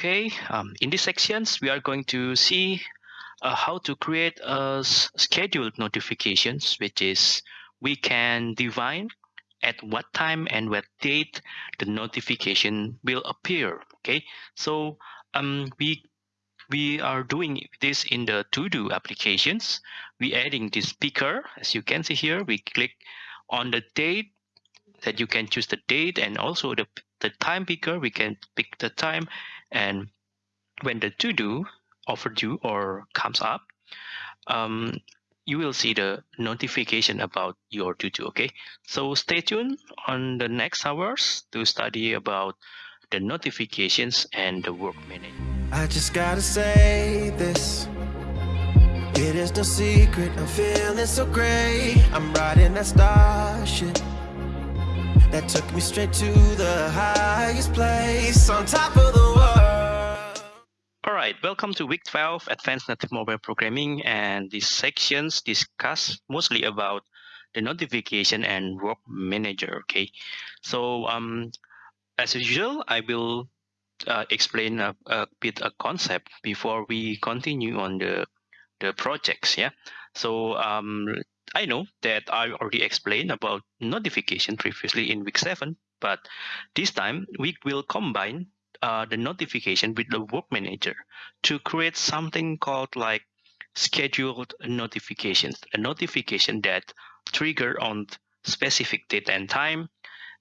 Okay, um, in these sections, we are going to see uh, how to create a scheduled notifications, which is we can define at what time and what date the notification will appear. Okay, so um, we we are doing this in the to-do applications. We adding this picker, as you can see here. We click on the date that you can choose the date and also the the time picker. We can pick the time and when the to-do offered you or comes up, um, you will see the notification about your to-do, okay? So stay tuned on the next hours to study about the notifications and the work manager. I just gotta say this. It is no secret, I'm feeling so great. I'm riding that starship that took me straight to the highest place on top of the. All right, welcome to week 12 Advanced Native Mobile Programming and these sections discuss mostly about the notification and work manager, okay? So um, as usual, I will uh, explain a, a bit a concept before we continue on the the projects, yeah? So um, I know that I already explained about notification previously in week 7, but this time we will combine uh, the notification with the work manager to create something called like scheduled notifications, a notification that trigger on specific date and time.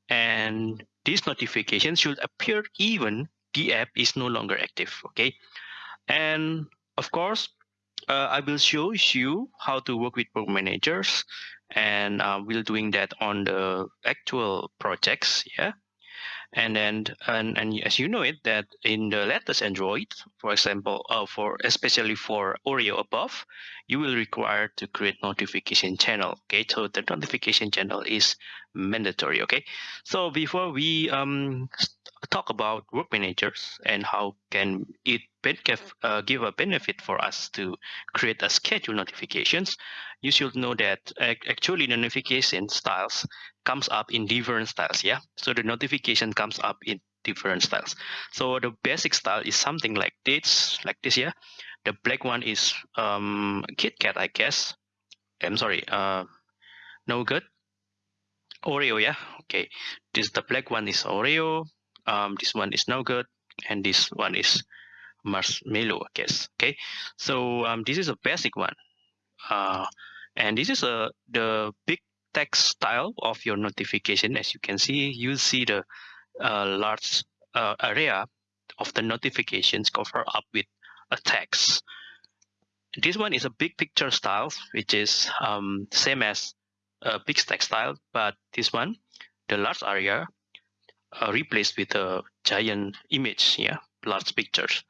And this notification should appear even the app is no longer active, okay? And of course, uh, I will show you how to work with work managers and uh, we'll doing that on the actual projects yeah and then and, and as you know it that in the latest android for example uh, for especially for oreo above you will require to create notification channel okay? So the notification channel is mandatory okay? So before we um talk about work managers and how can it uh, give a benefit for us to create a schedule notifications. You should know that actually the notification styles comes up in different styles yeah? So the notification comes up in different styles. So the basic style is something like this like this yeah? The black one is um KitKat i guess. I'm sorry uh Nougat. Oreo yeah? Okay. This the black one is oreo um, this one is Nougat and this one is marshmallow I guess. Okay so um, this is a basic one. Uh, and this is a the big text style of your notification. As you can see you see the uh, large uh, area of the notifications cover up with a text. This one is a big picture style which is um, same as a big text style but this one the large area uh, replaced with a giant image, yeah, large pictures.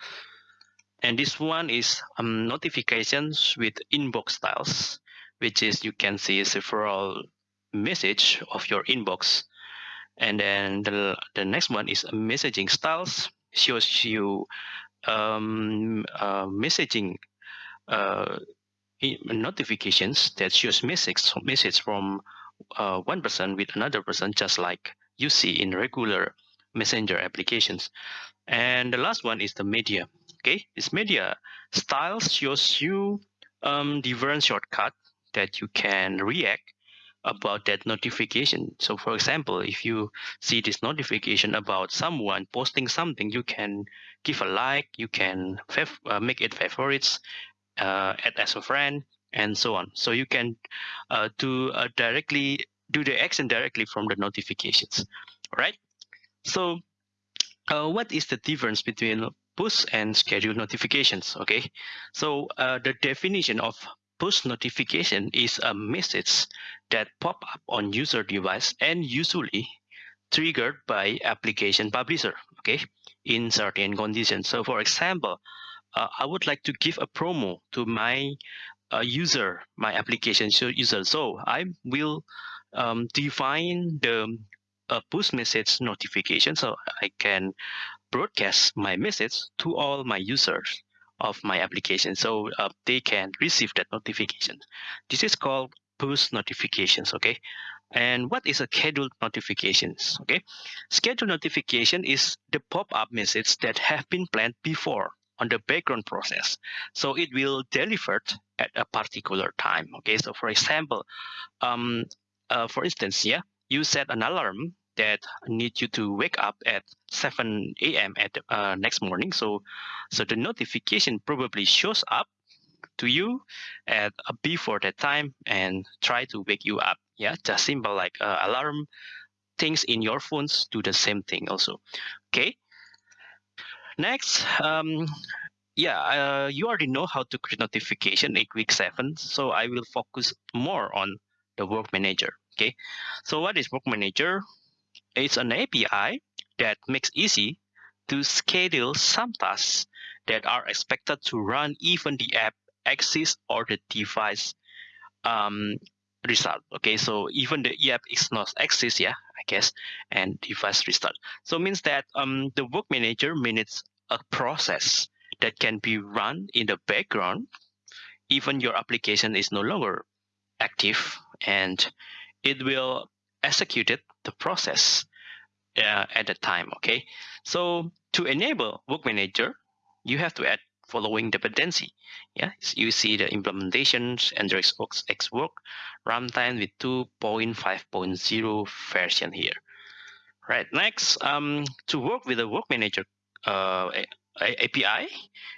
And this one is um, notifications with inbox styles, which is you can see several message of your inbox. And then the, the next one is messaging styles, shows you um, uh, messaging uh, notifications that shows message, message from uh, one person with another person, just like you see in regular messenger applications. And the last one is the media. Okay, this media styles shows you um, different shortcut that you can react about that notification. So for example, if you see this notification about someone posting something, you can give a like, you can uh, make it favorites, uh, add as a friend, and so on. So you can uh, do uh, directly do the action directly from the notifications, right? So uh, what is the difference between push and schedule notifications, okay? So uh, the definition of push notification is a message that pop up on user device and usually triggered by application publisher, okay, in certain conditions. So for example, uh, I would like to give a promo to my uh, user, my application user. So I will um, define the uh, push message notification so I can broadcast my message to all my users of my application so uh, they can receive that notification. This is called push notifications, okay? And what is a scheduled notifications? Okay, scheduled notification is the pop-up message that have been planned before on the background process. So it will delivered at a particular time. Okay, so for example, um, uh, for instance, yeah, you set an alarm that need you to wake up at 7 a.m. at uh, next morning. So, so the notification probably shows up to you at uh, before that time and try to wake you up. Yeah, just simple like uh, alarm things in your phones do the same thing also. Okay. Next, um, yeah, uh, you already know how to create notification in week seven. So I will focus more on the work manager. Okay. So what is work manager? It's an API that makes easy to schedule some tasks that are expected to run even the app exists or the device um, result. Okay, so even the app is not exists, yeah, I guess, and device restart. So means that um, the work manager manages a process that can be run in the background, even your application is no longer active, and it will execute it, the process uh, at the time. Okay, so to enable work manager, you have to add following dependency. Yeah, so you see the implementations Android X work runtime with 2.5.0 version here. Right, next, um, to work with the work manager uh, API,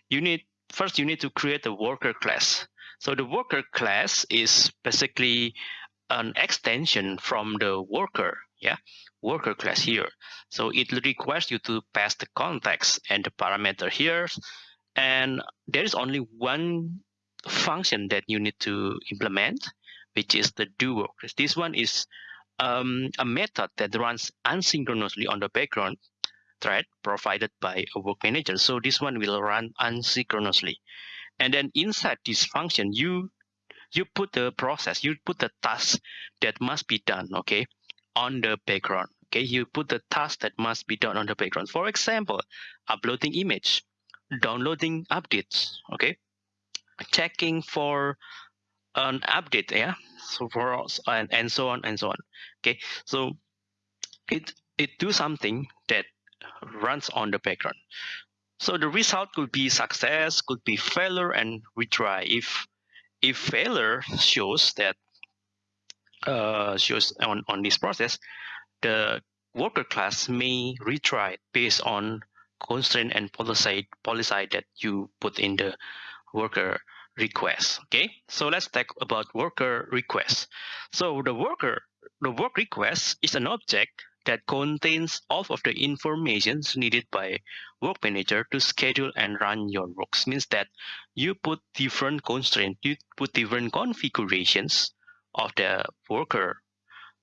you need first you need to create a worker class. So the worker class is basically an extension from the worker, yeah, worker class here. So it requires you to pass the context and the parameter here and there is only one function that you need to implement, which is the do work. This one is um, a method that runs asynchronously on the background thread provided by a work manager. So this one will run asynchronously. And then inside this function, you you put the process, you put the task that must be done, okay, on the background. Okay, you put the task that must be done on the background. For example, uploading image downloading updates okay checking for an update yeah so for and, and so on and so on okay so it it do something that runs on the background so the result could be success could be failure and retry if if failure shows that uh, shows on on this process the worker class may retry based on constraint and policy policy that you put in the worker request okay? So let's talk about worker request. So the worker the work request is an object that contains all of the information needed by work manager to schedule and run your works means that you put different constraints you put different configurations of the worker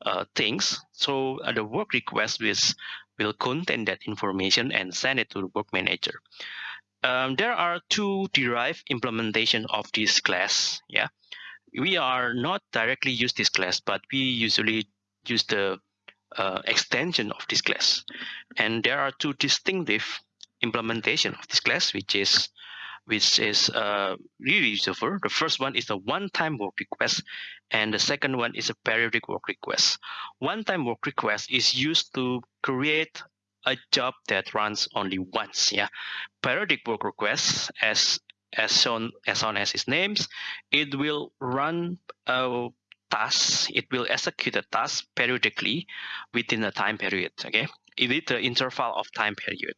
uh, things so uh, the work request is will contain that information and send it to the work manager. Um, there are two derived implementation of this class. Yeah, we are not directly use this class, but we usually use the uh, extension of this class. And there are two distinctive implementation of this class, which is which is uh, really useful. The first one is a one-time work request, and the second one is a periodic work request. One-time work request is used to create a job that runs only once. Yeah, periodic work request, as as shown as on as its names, it will run a task. It will execute a task periodically within a time period. Okay, with the interval of time period.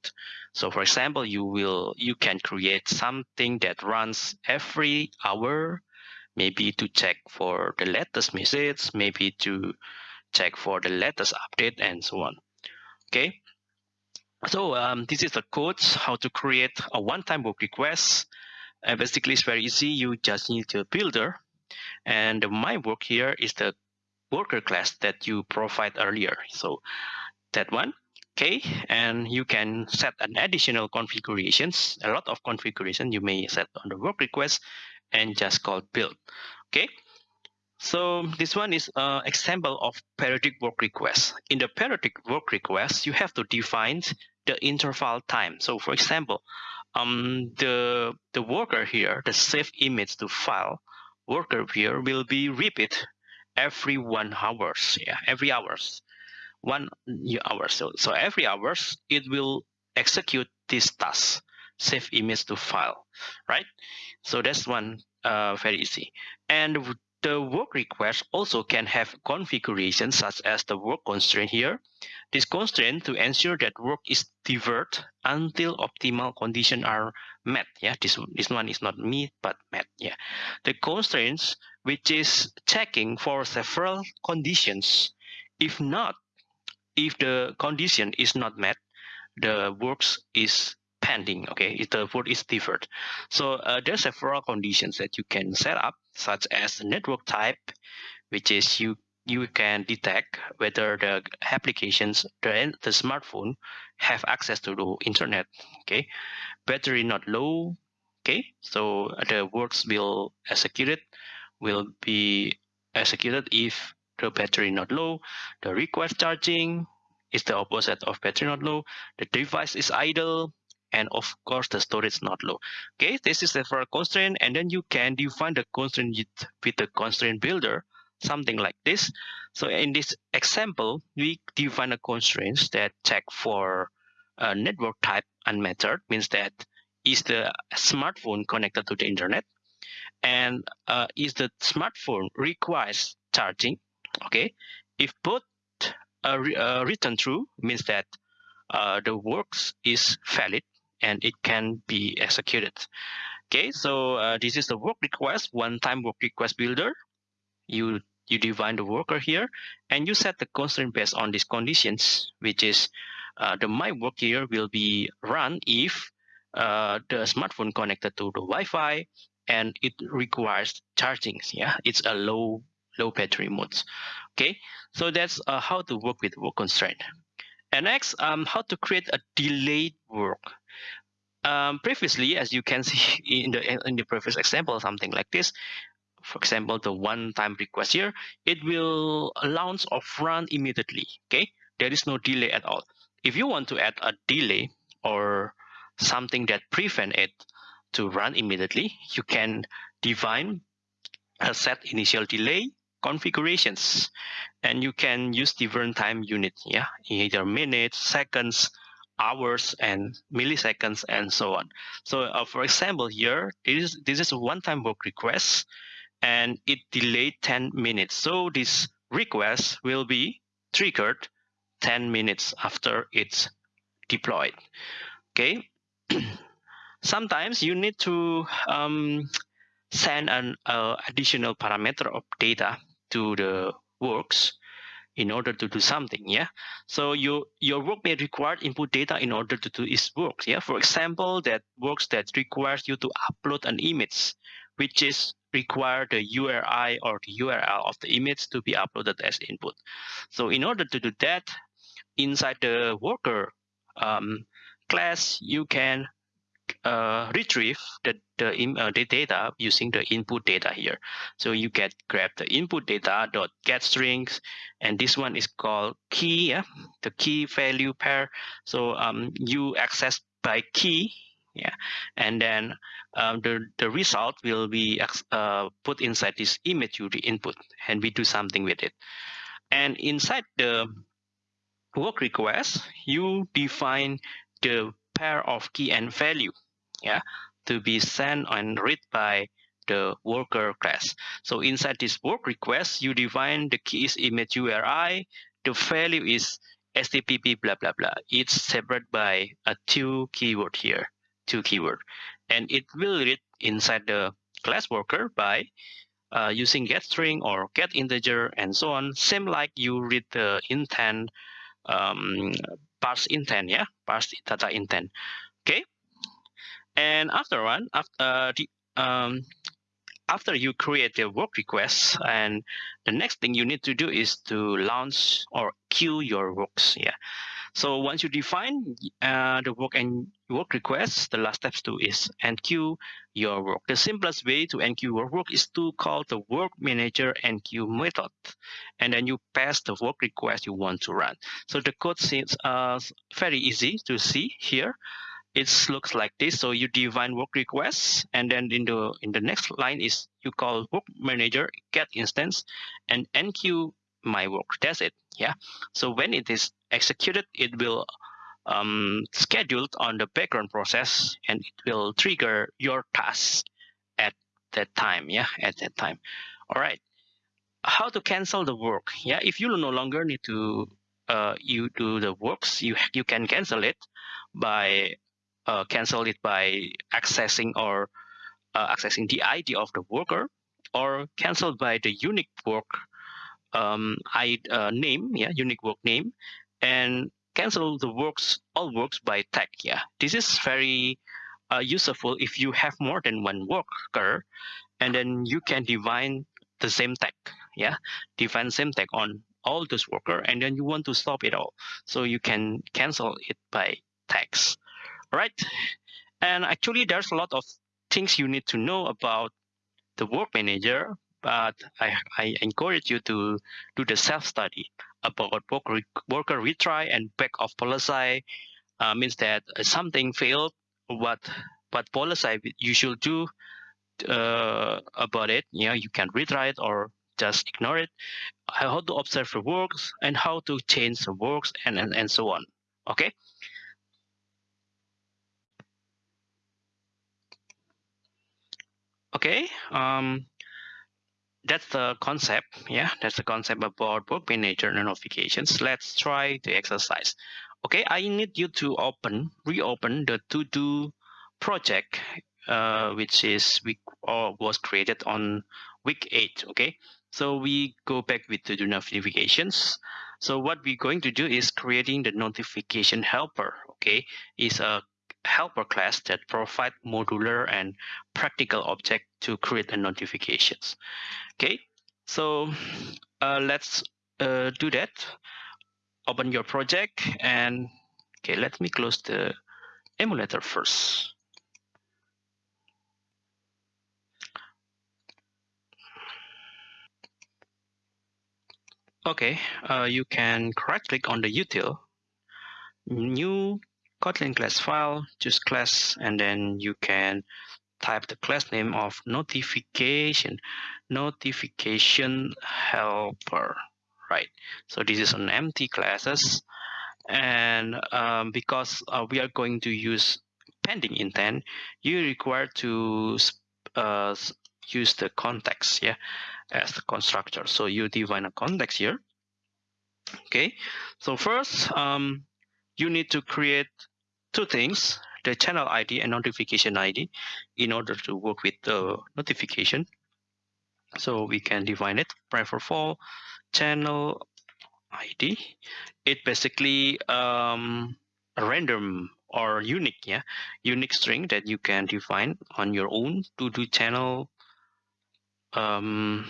So for example, you will you can create something that runs every hour, maybe to check for the latest message, maybe to check for the latest update and so on. Okay. So um, this is the code how to create a one-time work request. And basically, it's very easy. You just need a builder, and my work here is the worker class that you provide earlier. So that one okay and you can set an additional configurations. A lot of configuration you may set on the work request and just call build. Okay so this one is an example of periodic work request in the periodic work request you have to define the interval time. So for example um the the worker here the save image to file worker here will be repeat every one hours. Yeah, every hours, one hour. So so every hours it will execute this task, save image to file, right? So that's one uh, very easy. And the work request also can have configurations such as the work constraint here. This constraint to ensure that work is deferred until optimal conditions are met. Yeah, this, this one is not met but met. Yeah, the constraints which is checking for several conditions. If not, if the condition is not met, the works is pending okay? If the vote is deferred. So uh, there's several conditions that you can set up such as the network type which is you you can detect whether the applications the, the smartphone have access to the internet okay? Battery not low okay? So the works will executed will be executed if the battery not low. The request charging is the opposite of battery not low. The device is idle and of course the storage not low. Okay this is the first constraint and then you can define the constraint with the constraint builder something like this. So in this example we define a constraints that check for a network type unmetered means that is the smartphone connected to the internet and uh, is the smartphone requires charging okay if both are, re uh, return true means that uh, the works is valid and it can be executed. Okay, so uh, this is the work request, one-time work request builder. You you define the worker here, and you set the constraint based on these conditions, which is uh, the my work here will be run if uh, the smartphone connected to the Wi-Fi and it requires charging. Yeah, it's a low low battery modes. Okay, so that's uh, how to work with work constraint. And next, um, how to create a delayed work. Um, previously, as you can see in the in the previous example, something like this. For example, the one-time request here, it will launch or run immediately. Okay, there is no delay at all. If you want to add a delay or something that prevent it to run immediately, you can define a set initial delay configurations. And you can use different time unit yeah? Either minutes seconds hours and milliseconds and so on. So uh, for example here this is this is a one-time work request and it delayed 10 minutes. So this request will be triggered 10 minutes after it's deployed okay? Sometimes you need to um, send an uh, additional parameter of data to the works in order to do something yeah? So your your work may require input data in order to do its work yeah? For example that works that requires you to upload an image which is require the URI or the URL of the image to be uploaded as input. So in order to do that inside the worker um, class you can uh, retrieve the the, uh, the data using the input data here. So you get grab the input data dot get strings, and this one is called key, yeah, the key value pair. So um, you access by key, yeah, and then um, the the result will be uh, put inside this image you input, and we do something with it. And inside the work request, you define the pair of key and value yeah, to be sent and read by the worker class. So inside this work request, you define the key is image URI, the value is HTTP blah blah blah. It's separate by a two keyword here, two keyword, and it will read inside the class worker by uh, using get string or get integer and so on. Same like you read the intent, um, parse intent, yeah, parse data intent. Okay, and after one, after uh, the, um, after you create the work request, and the next thing you need to do is to launch or queue your works. Yeah. So once you define uh, the work and work request, the last steps to is enqueue your work. The simplest way to enqueue your work is to call the work manager enqueue method, and then you pass the work request you want to run. So the code seems uh, very easy to see here. it looks like this. So you define work requests, and then in the in the next line is you call work manager get instance and enqueue my work. That's it. Yeah. So when it is executed, it will um, scheduled on the background process, and it will trigger your task at that time. Yeah, at that time. All right. How to cancel the work? Yeah, if you no longer need to uh, you do the works, you you can cancel it by uh, cancel it by accessing or uh, accessing the ID of the worker or cancel by the unique work um, I, uh, name, yeah, unique work name, and cancel the works all works by tag. Yeah, this is very uh, useful if you have more than one worker, and then you can define the same tag. Yeah, define same tag on all those worker, and then you want to stop it all, so you can cancel it by tags right? And actually, there's a lot of things you need to know about the work manager, but I, I encourage you to do the self-study about worker, worker retry and back off policy. Uh, means that something failed, what what policy you should do uh, about it. You know, you can retry it or just ignore it. How to observe the works and how to change the works and, and, and so on. Okay. Okay, um, that's the concept. Yeah, that's the concept about work manager notifications. Let's try the exercise. Okay, I need you to open, reopen the to-do project, uh, which is week or was created on week eight. Okay, so we go back with the notifications. So what we're going to do is creating the notification helper. Okay, is a helper class that provide modular and practical object to create the notifications. Okay, so uh, let's uh, do that. Open your project and okay, let me close the emulator first. Okay, uh, you can right click on the util, new Kotlin class file, choose class, and then you can type the class name of notification, notification helper, right? So this is an empty classes. And um, because uh, we are going to use pending intent, you require to uh, use the context, yeah, as the constructor. So you define a context here. Okay, so first, um, you need to create two things, the channel ID and notification ID in order to work with the notification. So we can define it, prefer for channel ID. It basically um, a random or unique, yeah, unique string that you can define on your own to do channel um,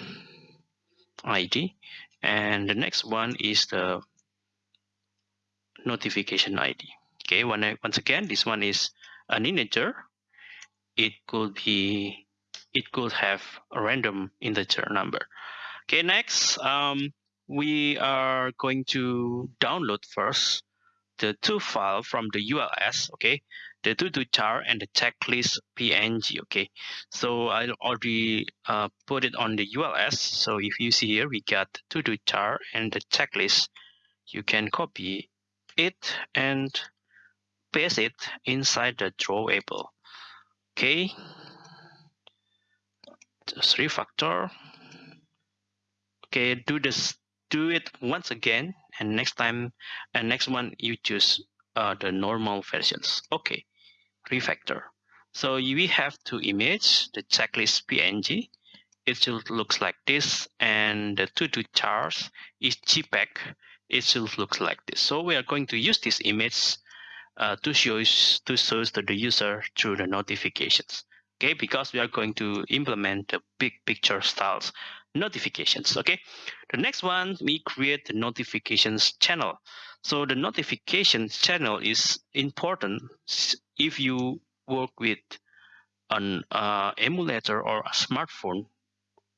ID. And the next one is the notification ID. Okay, when once again, this one is an integer. It could be, it could have a random integer number. Okay, next, um, we are going to download first the two file from the ULS, okay, the to-do and the checklist PNG, okay. So I already uh, put it on the ULS. So if you see here, we got to-do and the checklist. You can copy it and paste it inside the drawable. Okay, refactor. Okay, do this, do it once again, and next time, and next one you choose uh, the normal versions. Okay, refactor. So we have two image, the checklist PNG. It should looks like this, and the to-do charts is JPEG. It should look like this. So we are going to use this image uh, to show to show to the user through the notifications. Okay, because we are going to implement the big picture styles notifications. Okay, the next one we create the notifications channel. So the notifications channel is important if you work with an uh, emulator or a smartphone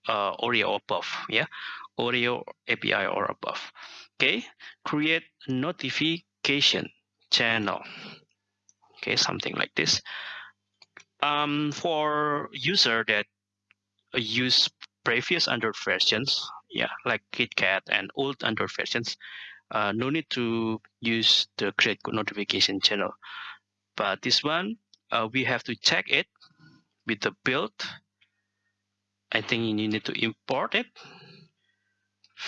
uh, Oreo above, yeah, Oreo API or above. Okay, create notification channel. okay something like this. Um, for user that use previous Android versions yeah like KitKat and old Android versions uh, no need to use the create notification channel. But this one uh, we have to check it with the build. I think you need to import it.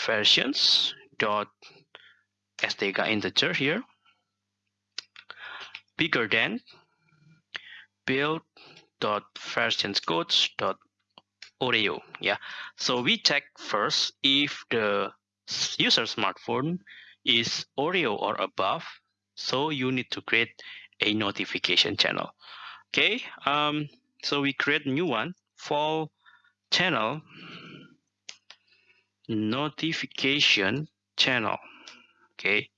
Versions dot SDK integer here bigger than build dot versions dot oreo yeah. So we check first if the user smartphone is oreo or above. So you need to create a notification channel. Okay um so we create new one for channel notification channel. Okay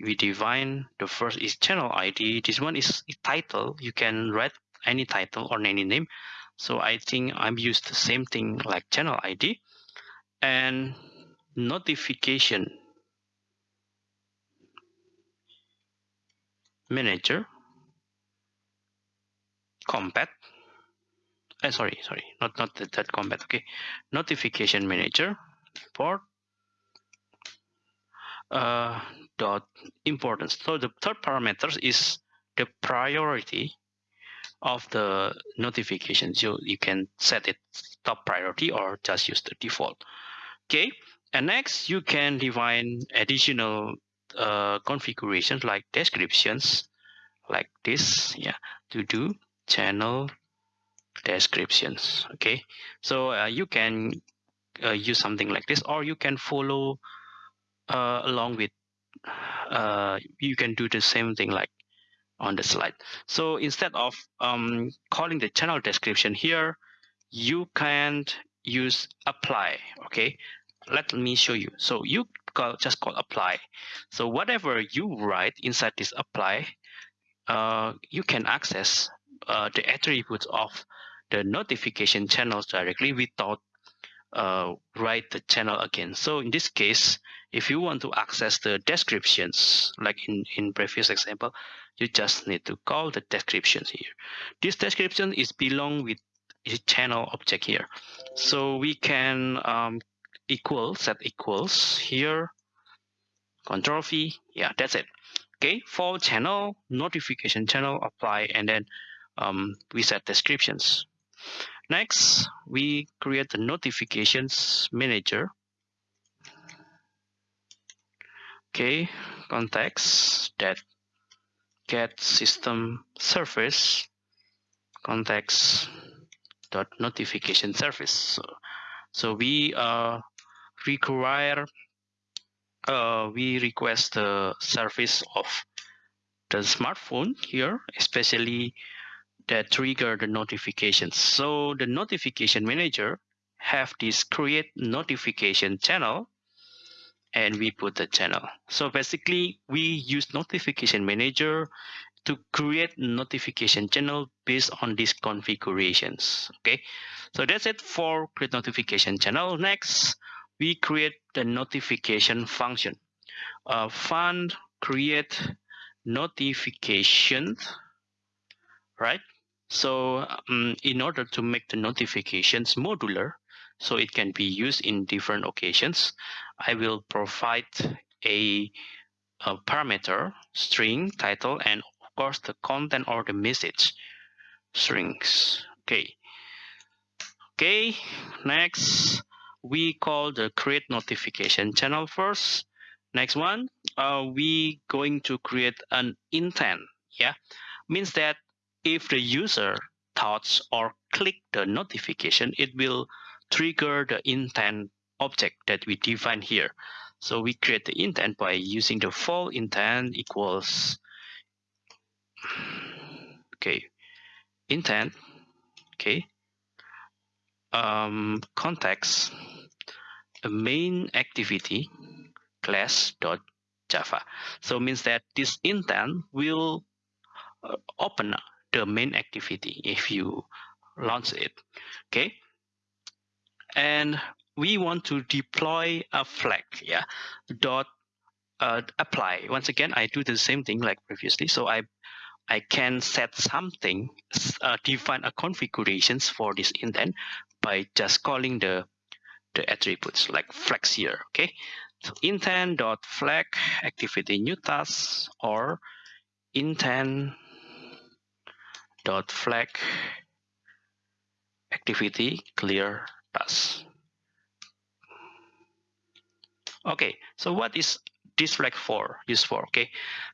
we define the first is channel id this one is title. You can write any title or any name. So i think i'm used the same thing like channel id and notification. Manager. Compat. Uh, sorry sorry. Not not that, that compat okay. Notification manager. Port uh, dot importance. So the third parameter is the priority of the notification. So you can set it top priority or just use the default. Okay and next you can define additional uh, configurations like descriptions like this yeah to do channel descriptions. Okay so uh, you can uh, use something like this or you can follow uh, along with uh, you can do the same thing like on the slide. So instead of um, calling the channel description here you can use apply okay? Let me show you. So you call just call apply. So whatever you write inside this apply uh, you can access uh, the attributes of the notification channels directly without uh, write the channel again. So in this case, if you want to access the descriptions, like in, in previous example, you just need to call the descriptions here. This description is belong with a channel object here. So we can um, equal, set equals here, control V, yeah, that's it. Okay, for channel, notification channel, apply, and then um, we set descriptions. Next, we create the notifications manager. Okay, context that get system service context dot notification service. So, so we uh, require uh, we request the service of the smartphone here, especially that trigger the notifications. So the notification manager have this create notification channel and we put the channel. So basically we use notification manager to create notification channel based on these configurations. Okay, so that's it for create notification channel. Next, we create the notification function. Uh, fun create notification, right? So um, in order to make the notifications modular, so it can be used in different occasions, I will provide a, a parameter, string, title, and of course the content or the message strings. Okay. Okay, next we call the create notification channel first. Next one, uh, we going to create an intent. Yeah, means that if the user touch or click the notification, it will trigger the intent object that we define here. So we create the intent by using the for intent equals okay intent okay um, context a main activity class dot java so means that this intent will uh, open the main activity if you launch it okay and we want to deploy a flag yeah dot uh, apply once again i do the same thing like previously so i I can set something, uh, define a configurations for this intent by just calling the the attributes like flags here. Okay, so intent dot flag activity new task or intent dot flag activity clear task. Okay, so what is this flag for used for? Okay,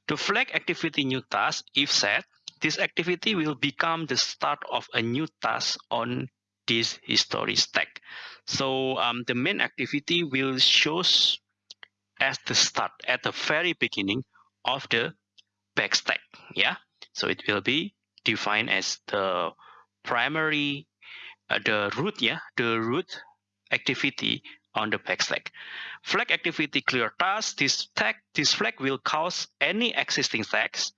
to flag activity new task if set, this activity will become the start of a new task on this history stack. So um, the main activity will shows as the start at the very beginning of the back stack. Yeah, so it will be defined as the primary, the root. Yeah, the root activity on the back stack. Flag activity clear task. This tag, this flag will cause any existing tags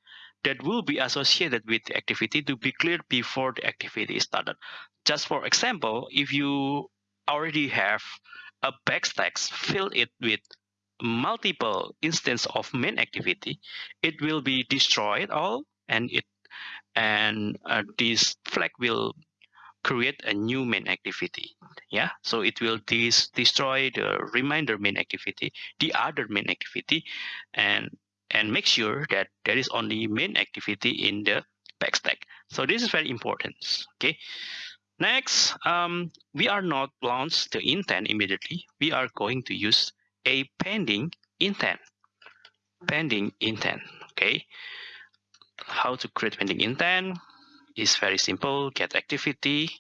that will be associated with the activity to be cleared before the activity is started. Just for example, if you already have a backstack, fill it with multiple instance of main activity, it will be destroyed all and it and uh, this flag will create a new main activity yeah? So it will dis destroy the reminder main activity the other main activity and and make sure that there is only main activity in the backstack so this is very important okay? Next um, we are not launch the intent immediately. We are going to use a pending intent pending intent okay? How to create pending intent is very simple. Get activity.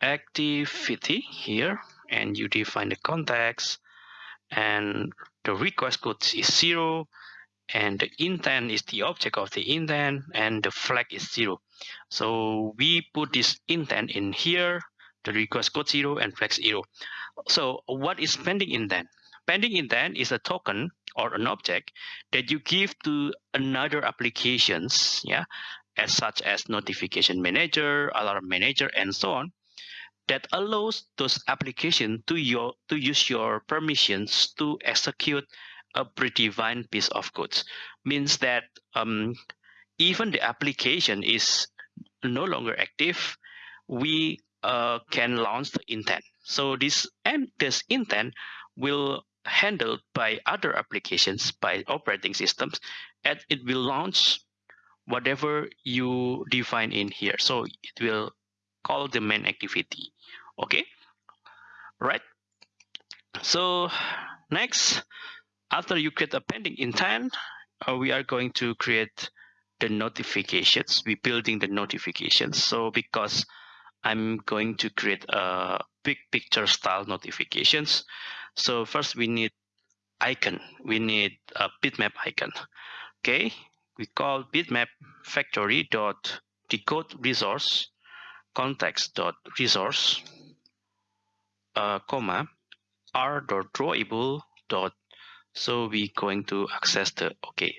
Activity here and you define the context and the request code is zero and the intent is the object of the intent and the flag is zero. So we put this intent in here the request code zero and flag zero. So what is pending intent? Pending intent is a token or an object that you give to another applications yeah as such as notification manager, alarm manager, and so on, that allows those applications to your to use your permissions to execute a predefined piece of code. Means that um, even the application is no longer active, we uh, can launch the intent. So this and this intent will handled by other applications by operating systems and it will launch whatever you define in here. So it will call the main activity. Okay? Right? So next after you create a pending intent uh, we are going to create the notifications. We building the notifications. So because i'm going to create a big picture style notifications. So first we need icon. We need a bitmap icon. Okay we call bitmap factory dot decode resource context dot resource uh, comma r dot drawable dot so we going to access the okay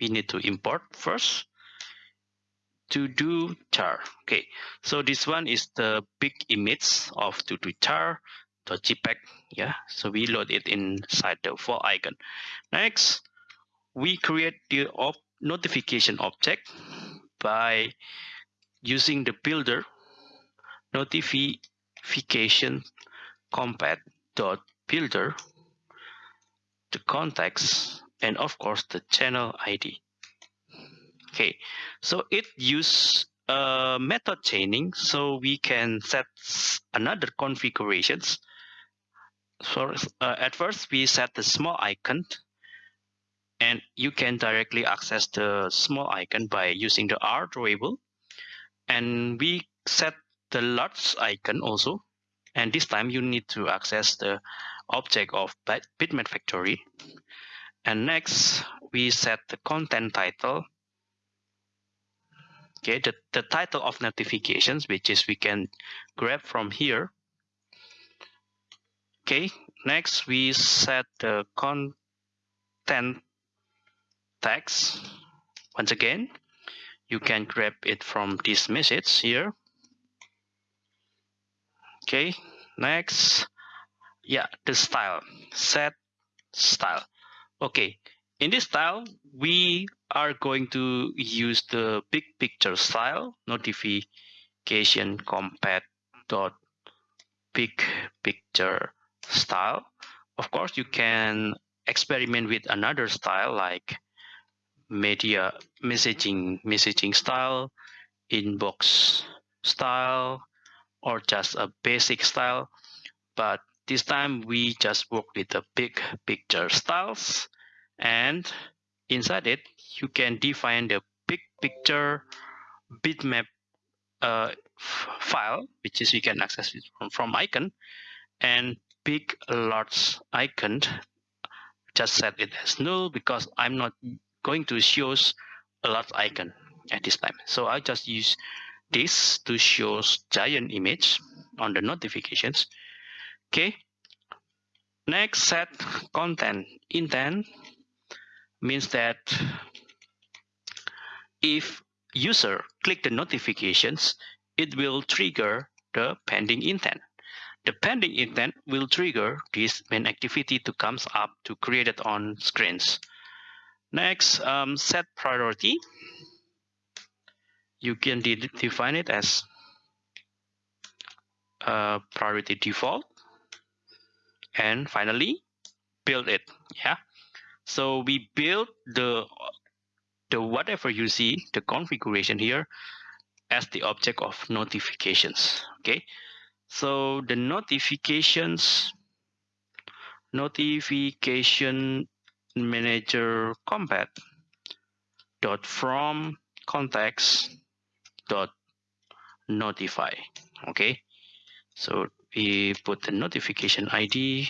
we need to import first to do char okay. So this one is the big image of to do char dot jpeg yeah. So we load it inside the file icon. Next we create the op notification object by using the builder notification compat dot builder the context and of course the channel id okay so it use a method chaining so we can set another configurations. So uh, at first we set the small icon and you can directly access the small icon by using the R drawable and we set the large icon also. And this time you need to access the object of bitmap factory. And next we set the content title. Okay the, the title of notifications which is we can grab from here. Okay next we set the content text. Once again you can grab it from this message here. Okay next. Yeah the style. Set style. Okay in this style, we are going to use the big picture style notification compat dot big picture style. Of course, you can experiment with another style like media messaging messaging style, inbox style, or just a basic style. But this time we just work with the big picture styles and inside it you can define the big picture bitmap uh, file which is you can access it from, from icon and big large icon just set it as null because I'm not going to show a large icon at this time so I just use this to show giant image on the notifications okay next set content intent means that if user click the notifications, it will trigger the pending intent. The pending intent will trigger this main activity to comes up to create it on screens. Next, um, set priority. You can de define it as uh, priority default. And finally, build it. Yeah, so we build the the whatever you see, the configuration here as the object of notifications. Okay. So the notifications notification manager compat dot from context dot notify okay so we put the notification id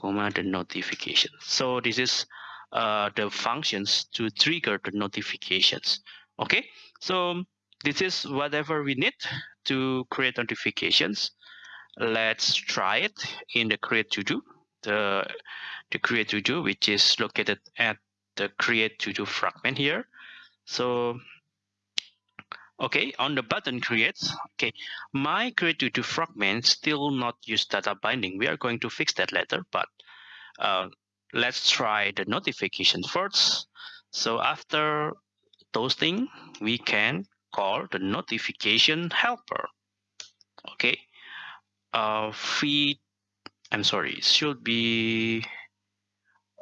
comma the notification. So this is uh, the functions to trigger the notifications. Okay, so this is whatever we need to create notifications. Let's try it in the create to do. The the create to do, which is located at the create to do fragment here. So okay on the button create, okay my create to do fragment still not use data binding. We are going to fix that later but uh, let's try the notification first. So after toasting we can call the notification helper okay? Uh feed i'm sorry should be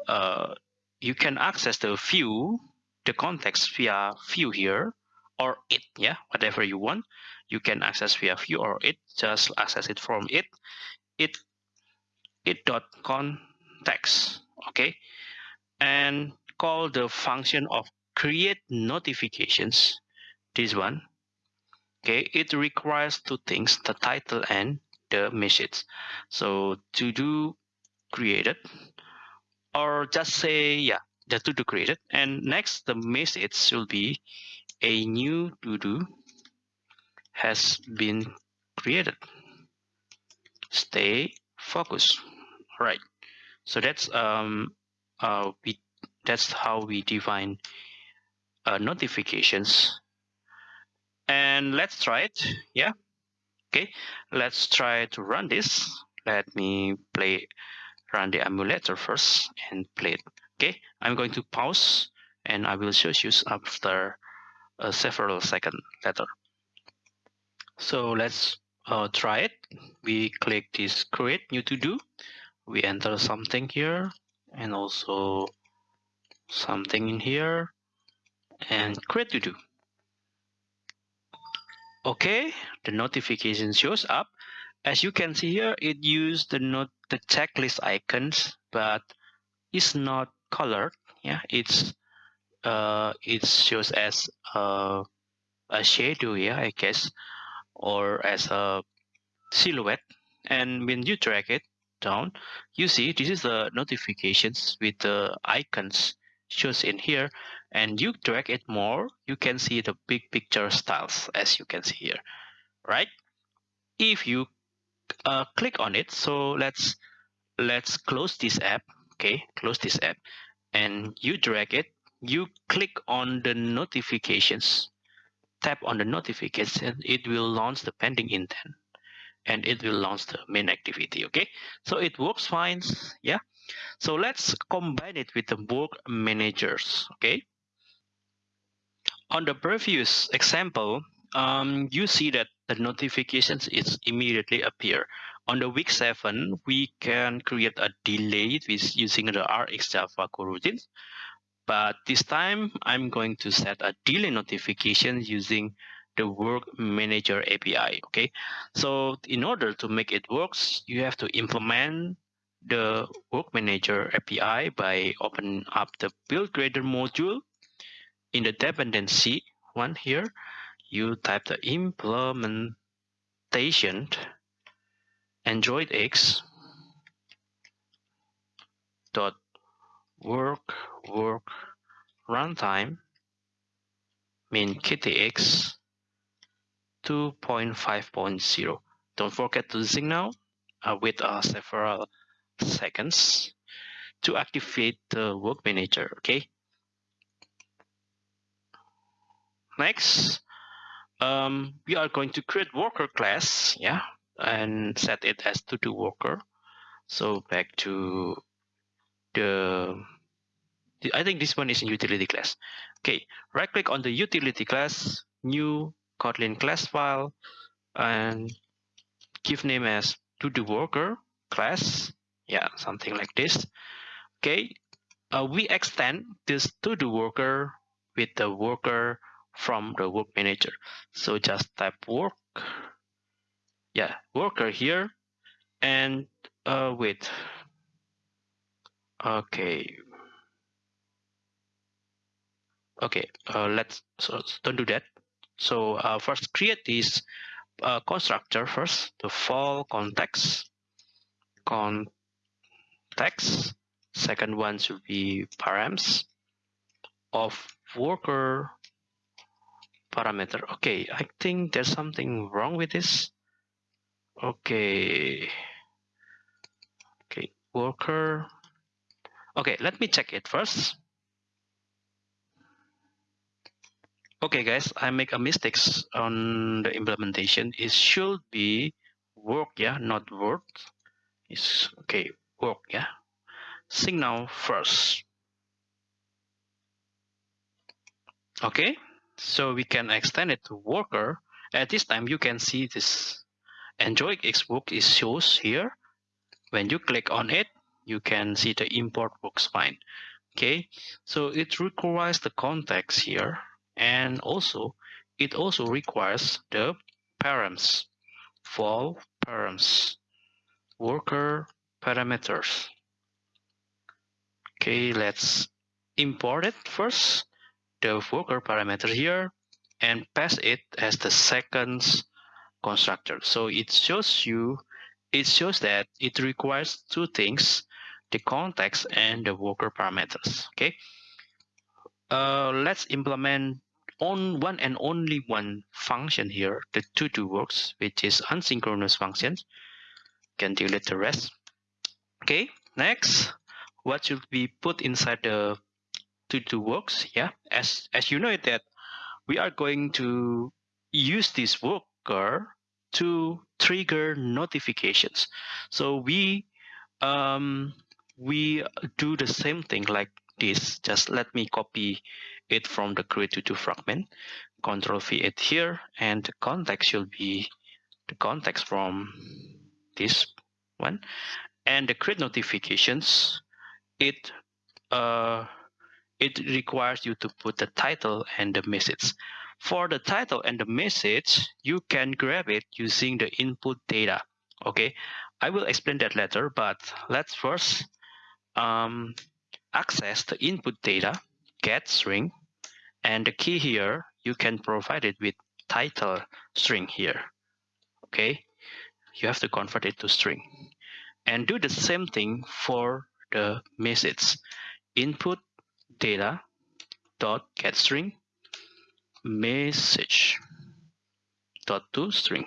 uh you can access the view the context via view here or it yeah whatever you want. You can access via view or it just access it from it. It it dot context okay? And call the function of create notifications this one okay? It requires two things the title and the message so to do created or just say yeah just to do created and next the message will be a new to-do has been created. Stay focused. Right. So that's um uh we that's how we define uh, notifications. And let's try it. Yeah. Okay. Let's try to run this. Let me play run the emulator first and play it. Okay. I'm going to pause and I will show you after uh, several second later. So let's uh, try it. We click this create new to do. We enter something here and also something in here and create to do. Okay, the notification shows up. As you can see here, it used the note the checklist icons, but it's not colored. Yeah, it's uh, it shows as a, a shadow here, I guess, or as a silhouette. And when you drag it down, you see this is the notifications with the icons shows in here. And you drag it more, you can see the big picture styles as you can see here, right? If you uh, click on it, so let's let's close this app. Okay, close this app, and you drag it you click on the notifications, tap on the notification, it will launch the pending intent and it will launch the main activity. Okay, so it works fine. Yeah, So let's combine it with the work managers, okay? On the previous example, um, you see that the notifications is immediately appear. On the week seven, we can create a delay with using the RX Java coroutines. But this time I'm going to set a delay notification using the work manager API. Okay, so in order to make it works, you have to implement the work manager API by opening up the build gradle module in the dependency one here. You type the implementation Android X dot work work runtime mean KTX 2.5.0. Don't forget to signal uh, with uh, several seconds to activate the work manager. Okay. Next, um, we are going to create worker class, yeah, and set it as to do worker. So back to the, I think this one is in utility class. Okay, right click on the utility class, new Kotlin class file, and give name as to do worker class. Yeah, something like this. Okay, uh, we extend this to do worker with the worker from the work manager. So just type work, yeah, worker here, and uh, wait, Okay. Okay, uh, let's so don't do that. So uh, first create this uh, constructor first, the fall context. Context. Second one should be params of worker parameter. Okay, I think there's something wrong with this. Okay. Okay, worker Okay, let me check it first. Okay, guys, I make a mistakes on the implementation. It should be work, yeah, not word. It's okay, work, yeah. Signal first. Okay, so we can extend it to worker. At this time, you can see this Android X work is shows here. When you click on it, you can see the import works fine. Okay, so it requires the context here and also it also requires the params, for params, worker parameters. Okay, let's import it first, the worker parameter here, and pass it as the second constructor. So it shows you, it shows that it requires two things the context and the worker parameters okay? Uh, let's implement on one and only one function here the to do works which is asynchronous functions. Can delete the rest okay? Next what should be put inside the to do works yeah as as you know that we are going to use this worker to trigger notifications so we um we do the same thing like this. Just let me copy it from the create to do fragment. Control V it here, and the context should be the context from this one. And the create notifications, it uh, it requires you to put the title and the message. For the title and the message, you can grab it using the input data. Okay, I will explain that later, but let's first um, access the input data, get string, and the key here, you can provide it with title string here. Okay, you have to convert it to string. And do the same thing for the message. Input data dot get string message dot to string.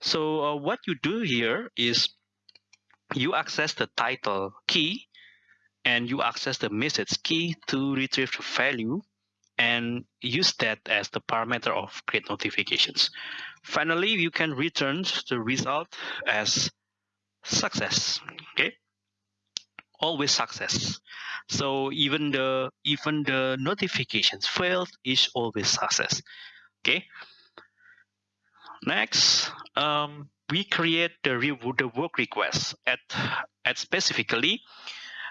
So uh, what you do here is you access the title key and you access the message key to retrieve the value and use that as the parameter of create notifications. Finally, you can return the result as success. Okay. Always success. So even the even the notifications failed is always success. Okay. Next, um, we create the, the work request at at specifically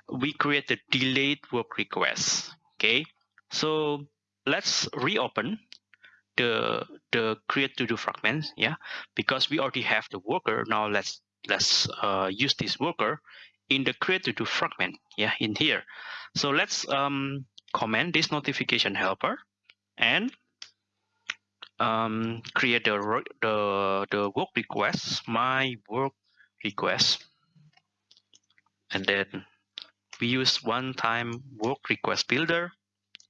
we create the delayed work request. Okay. So let's reopen the the create to do fragment yeah because we already have the worker now let's let's uh, use this worker in the create to fragment yeah in here. So let's um, comment this notification helper and um, create the the the work request my work request. And then we use one time work request builder.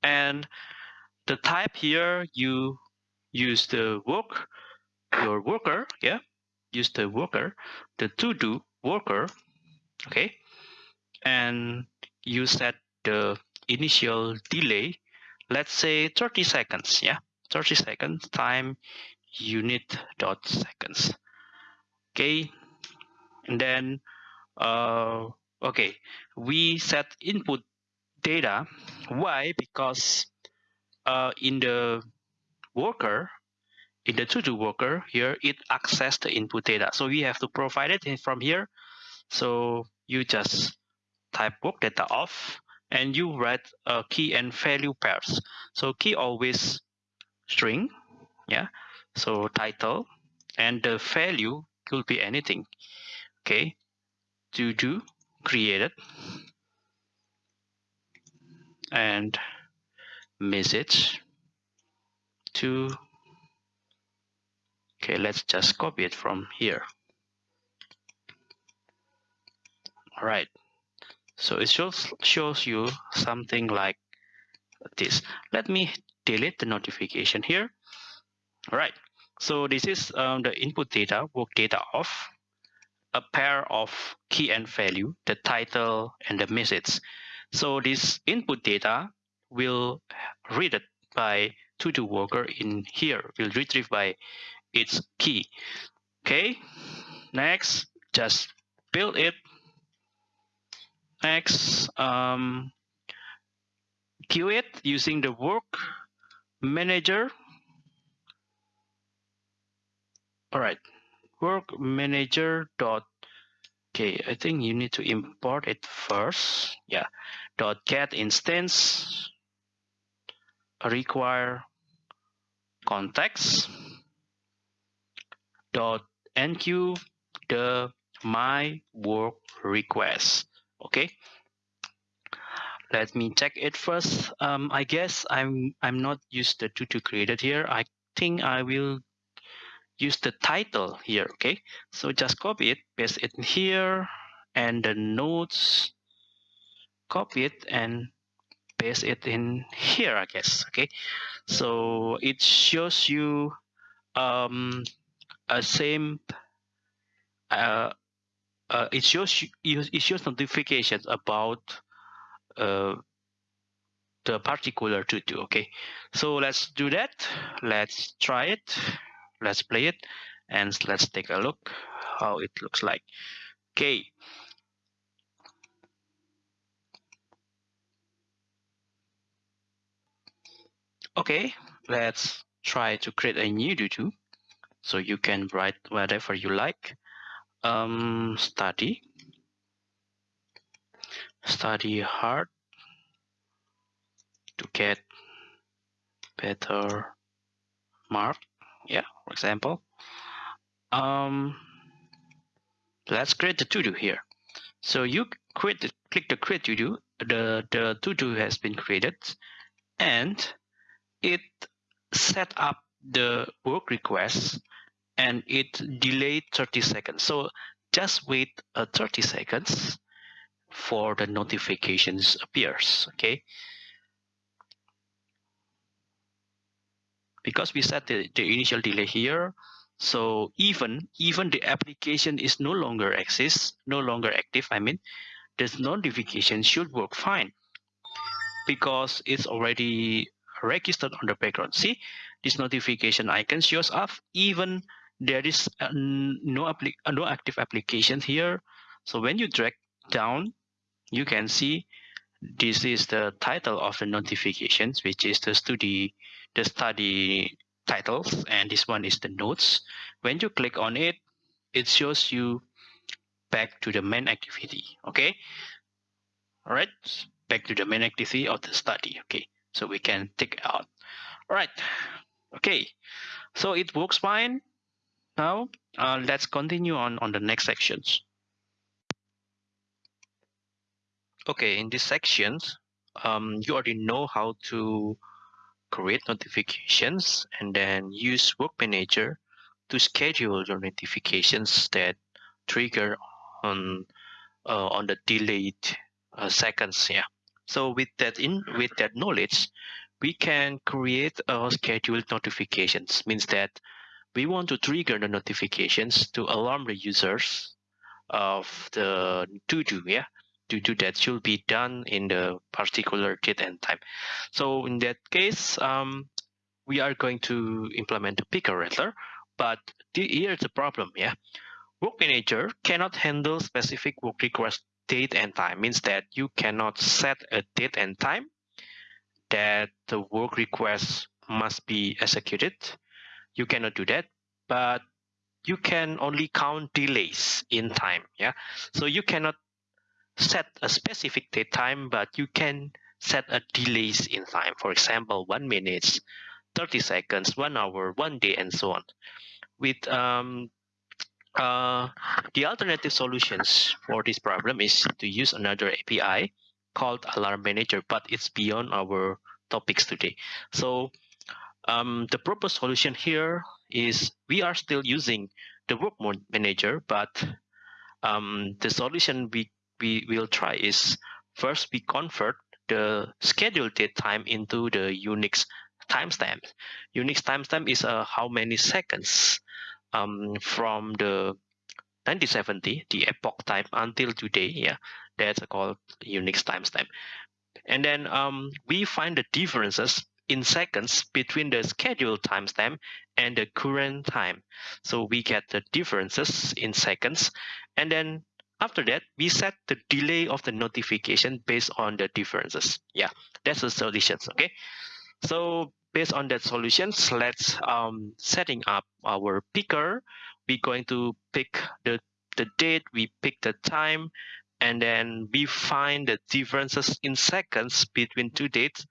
And the type here you use the work your worker yeah use the worker the to do worker okay. And you set the initial delay let's say 30 seconds yeah? 30 seconds time unit dot seconds. Okay. And then uh okay. We set input data. Why? Because uh in the worker in the to-do worker here it access the input data. So we have to provide it from here so you just type work data off and you write a key and value pairs. So key always string yeah? So title and the value could be anything okay? To do created and message to okay let's just copy it from here right. So it shows shows you something like this. Let me delete the notification here. All right. So this is um, the input data work data of a pair of key and value the title and the message. So this input data will read it by to do worker in here will retrieve by its key. Okay. Next just build it next um, queue it using the work manager. All right work manager dot okay i think you need to import it first. Yeah dot get instance require context. Dot enqueue the my work request okay. Let me check it first. Um, i guess i'm i'm not used to to created here. I think i will use the title here okay? So just copy it paste it here and the notes copy it and paste it in here i guess okay? So it shows you um a same uh, uh, it shows it shows notifications about uh, the particular do okay? So let's do that. Let's try it. Let's play it. And let's take a look how it looks like. Okay. Okay. Let's try to create a new do so you can write whatever you like um, study. Study hard to get better mark. Yeah for example. Um let's create the to-do here. So you create the, click the create to-do. The the to-do has been created. And it set up the work request and it delayed 30 seconds. So just wait uh, 30 seconds for the notifications appears, okay? Because we set the, the initial delay here, so even even the application is no longer exists, no longer active, I mean, this notification should work fine because it's already registered on the background. See, this notification icon shows up even there is uh, no, uh, no active application here. So when you drag down you can see this is the title of the notifications, which is the study, the study titles, and this one is the notes. When you click on it, it shows you back to the main activity. Okay. All right. Back to the main activity of the study. Okay. So we can take out. All right. Okay. So it works fine. Now uh, let's continue on on the next sections. Okay, in these sections, um, you already know how to create notifications and then use Work Manager to schedule your notifications that trigger on uh, on the delayed uh, seconds. Yeah. So with that in with that knowledge, we can create a scheduled notifications. Means that we want to trigger the notifications to alarm the users of the to do. Yeah to do that should be done in the particular date and time. So in that case, um, we are going to implement the picker rattler, but here's the problem, yeah. Work Manager cannot handle specific work request date and time, means that you cannot set a date and time that the work request must be executed. You cannot do that, but you can only count delays in time, yeah. So you cannot set a specific date time, but you can set a delays in time. For example, one minute, 30 seconds, one hour, one day, and so on. With um, uh, the alternative solutions for this problem is to use another API called Alarm Manager, but it's beyond our topics today. So um, the proposed solution here is we are still using the work mode manager, but um, the solution we we will try is first we convert the scheduled date time into the Unix timestamp. Unix timestamp is uh, how many seconds um, from the 1970, the epoch time until today. Yeah, that's called Unix timestamp. And then um, we find the differences in seconds between the scheduled timestamp and the current time. So we get the differences in seconds, and then after that, we set the delay of the notification based on the differences. Yeah, that's the solutions. Okay. So based on that solutions, let's um, setting up our picker. We're going to pick the, the date, we pick the time, and then we find the differences in seconds between two dates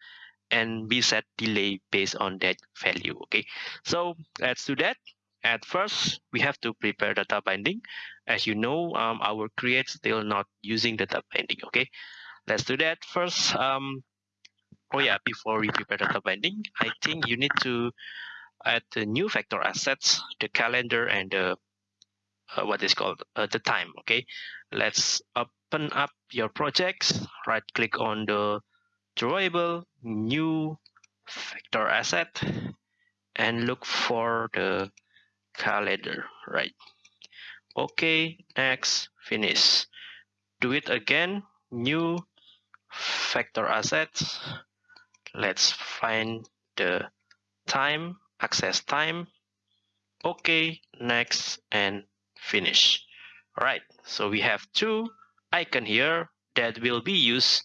and we set delay based on that value. Okay. So let's do that. At first, we have to prepare data binding. As you know, um, our create still not using data binding. Okay, let's do that first. Um, oh yeah, before we prepare data binding, I think you need to add the new vector assets, the calendar, and the uh, what is called uh, the time. Okay, let's open up your projects. Right click on the drawable new vector asset and look for the calendar, right? Okay, next, finish. Do it again, new vector assets. Let's find the time, access time. Okay, next, and finish. All right, so we have two icon here that will be used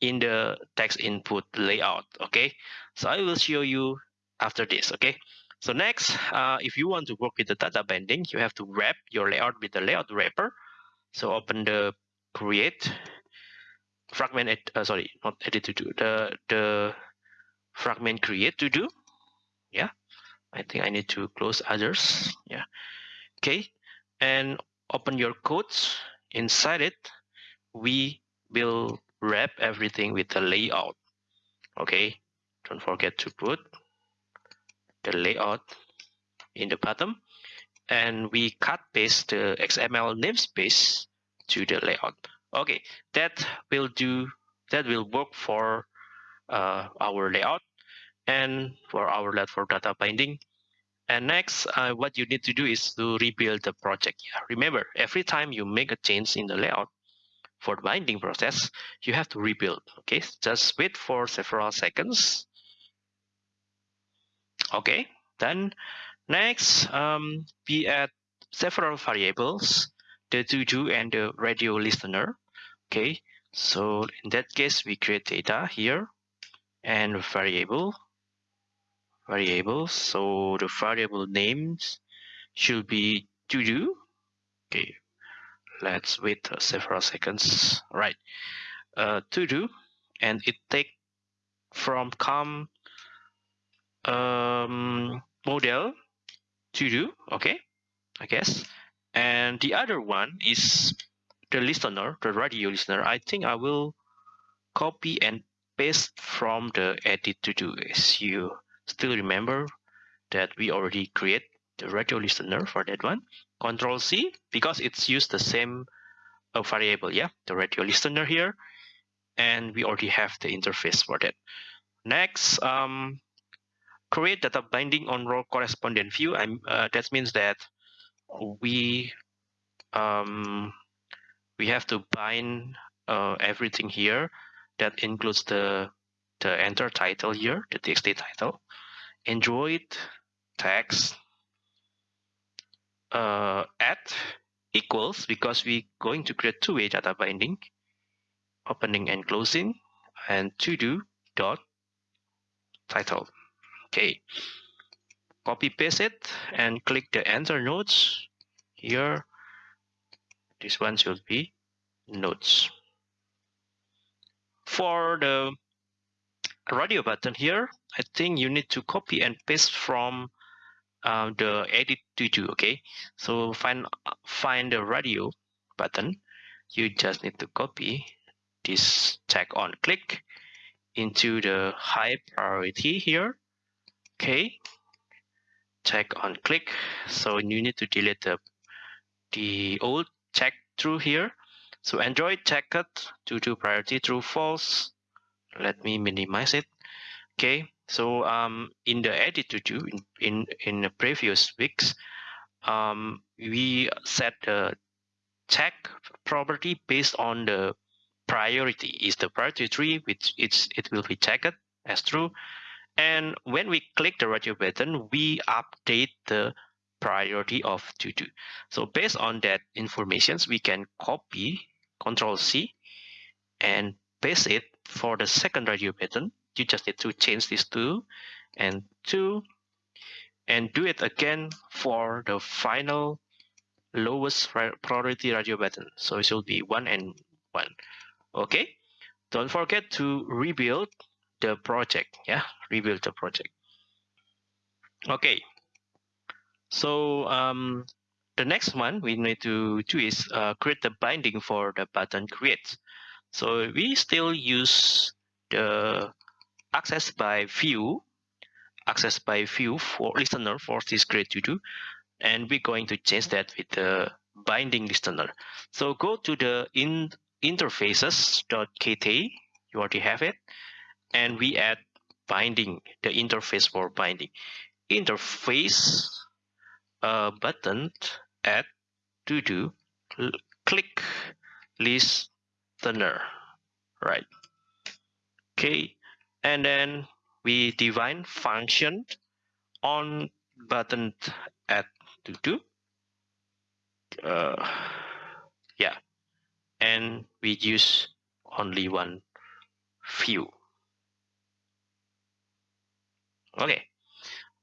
in the text input layout. Okay, so I will show you after this. Okay, so next, uh, if you want to work with the data binding, you have to wrap your layout with the layout wrapper. So open the create fragment, ed, uh, sorry, not edit to do, the, the fragment create to do. Yeah, I think I need to close others. Yeah, okay. And open your codes. Inside it, we will wrap everything with the layout. Okay, don't forget to put the layout in the bottom and we cut paste the XML namespace to the layout. Okay, that will do, that will work for uh, our layout and for our layout for data binding. And next, uh, what you need to do is to rebuild the project. Remember, every time you make a change in the layout for the binding process, you have to rebuild. Okay, just wait for several seconds Okay, then next um, we add several variables, the to-do and the radio listener. Okay, So in that case, we create data here and variable variable. So the variable names should be to do. Okay, let's wait several seconds. right uh, to do, and it take from com um, model to do. Okay, I guess. And the other one is the listener, the radio listener. I think I will copy and paste from the edit to do. As you still remember that we already create the radio listener for that one. Control C because it's used the same uh, variable, yeah, the radio listener here, and we already have the interface for that. Next, um, create data binding on row correspondent view. I'm, uh, that means that we um, we have to bind uh, everything here. That includes the the enter title here, the txt title, Android text uh, at equals because we're going to create two-way data binding, opening and closing, and to do dot title. Okay, copy paste it and click the enter nodes here. This one should be nodes. For the radio button here, I think you need to copy and paste from uh, the edit. Okay, so find find the radio button. You just need to copy this tag on click into the high priority here. Okay, tag on click. So you need to delete the the old tag through here. So Android tag to do priority true false. Let me minimize it. Okay, so um, in the edit to do in, in, in the previous weeks, um, we set the tag property based on the priority. Is the priority tree, which it's, it will be checked as true. And when we click the radio button, we update the priority of to do. So based on that informations, we can copy Control C and paste it for the second radio button you just need to change these two and two and do it again for the final lowest priority radio button. So it should be one and one. Okay? Don't forget to rebuild the project. Yeah rebuild the project. Okay. So um the next one we need to do is uh, create the binding for the button create so we still use the access by view, access by view for listener for this grade to do, and we're going to change that with the binding listener. So go to the in interfaces.kt, you already have it, and we add binding, the interface for binding. Interface uh, button add to do click listener, right? Okay, and then we define function on button at to do. Uh, yeah. And we use only one view okay.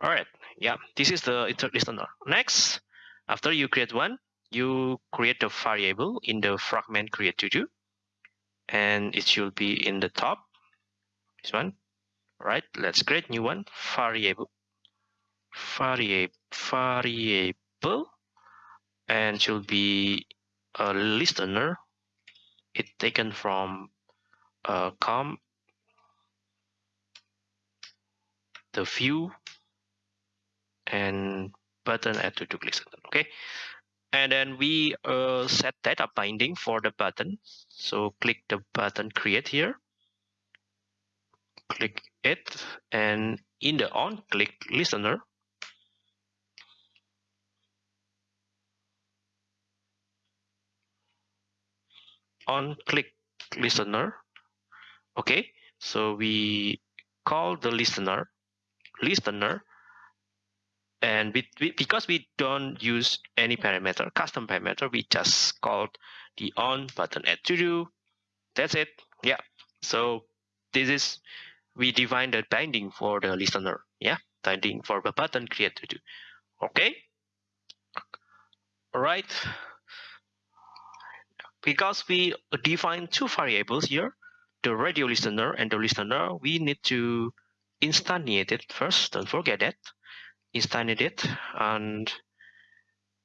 All right. Yeah. This is the listener next after you create one you create a variable in the fragment create to do. And it should be in the top this one. Right let's create new one. Variable variable variable and should be a listener. It taken from uh, com the view and button add to do listener okay? And then we uh, set data binding for the button. So click the button create here click it and in the on click listener. On click listener. Okay so we call the listener listener and we, we, because we don't use any parameter custom parameter we just called the on button add to do that's it. Yeah. So this is we define the binding for the listener yeah? Binding for the button create to do okay? All right because we define two variables here the radio listener and the listener we need to instantiate it first. Don't forget that. Instantiate it and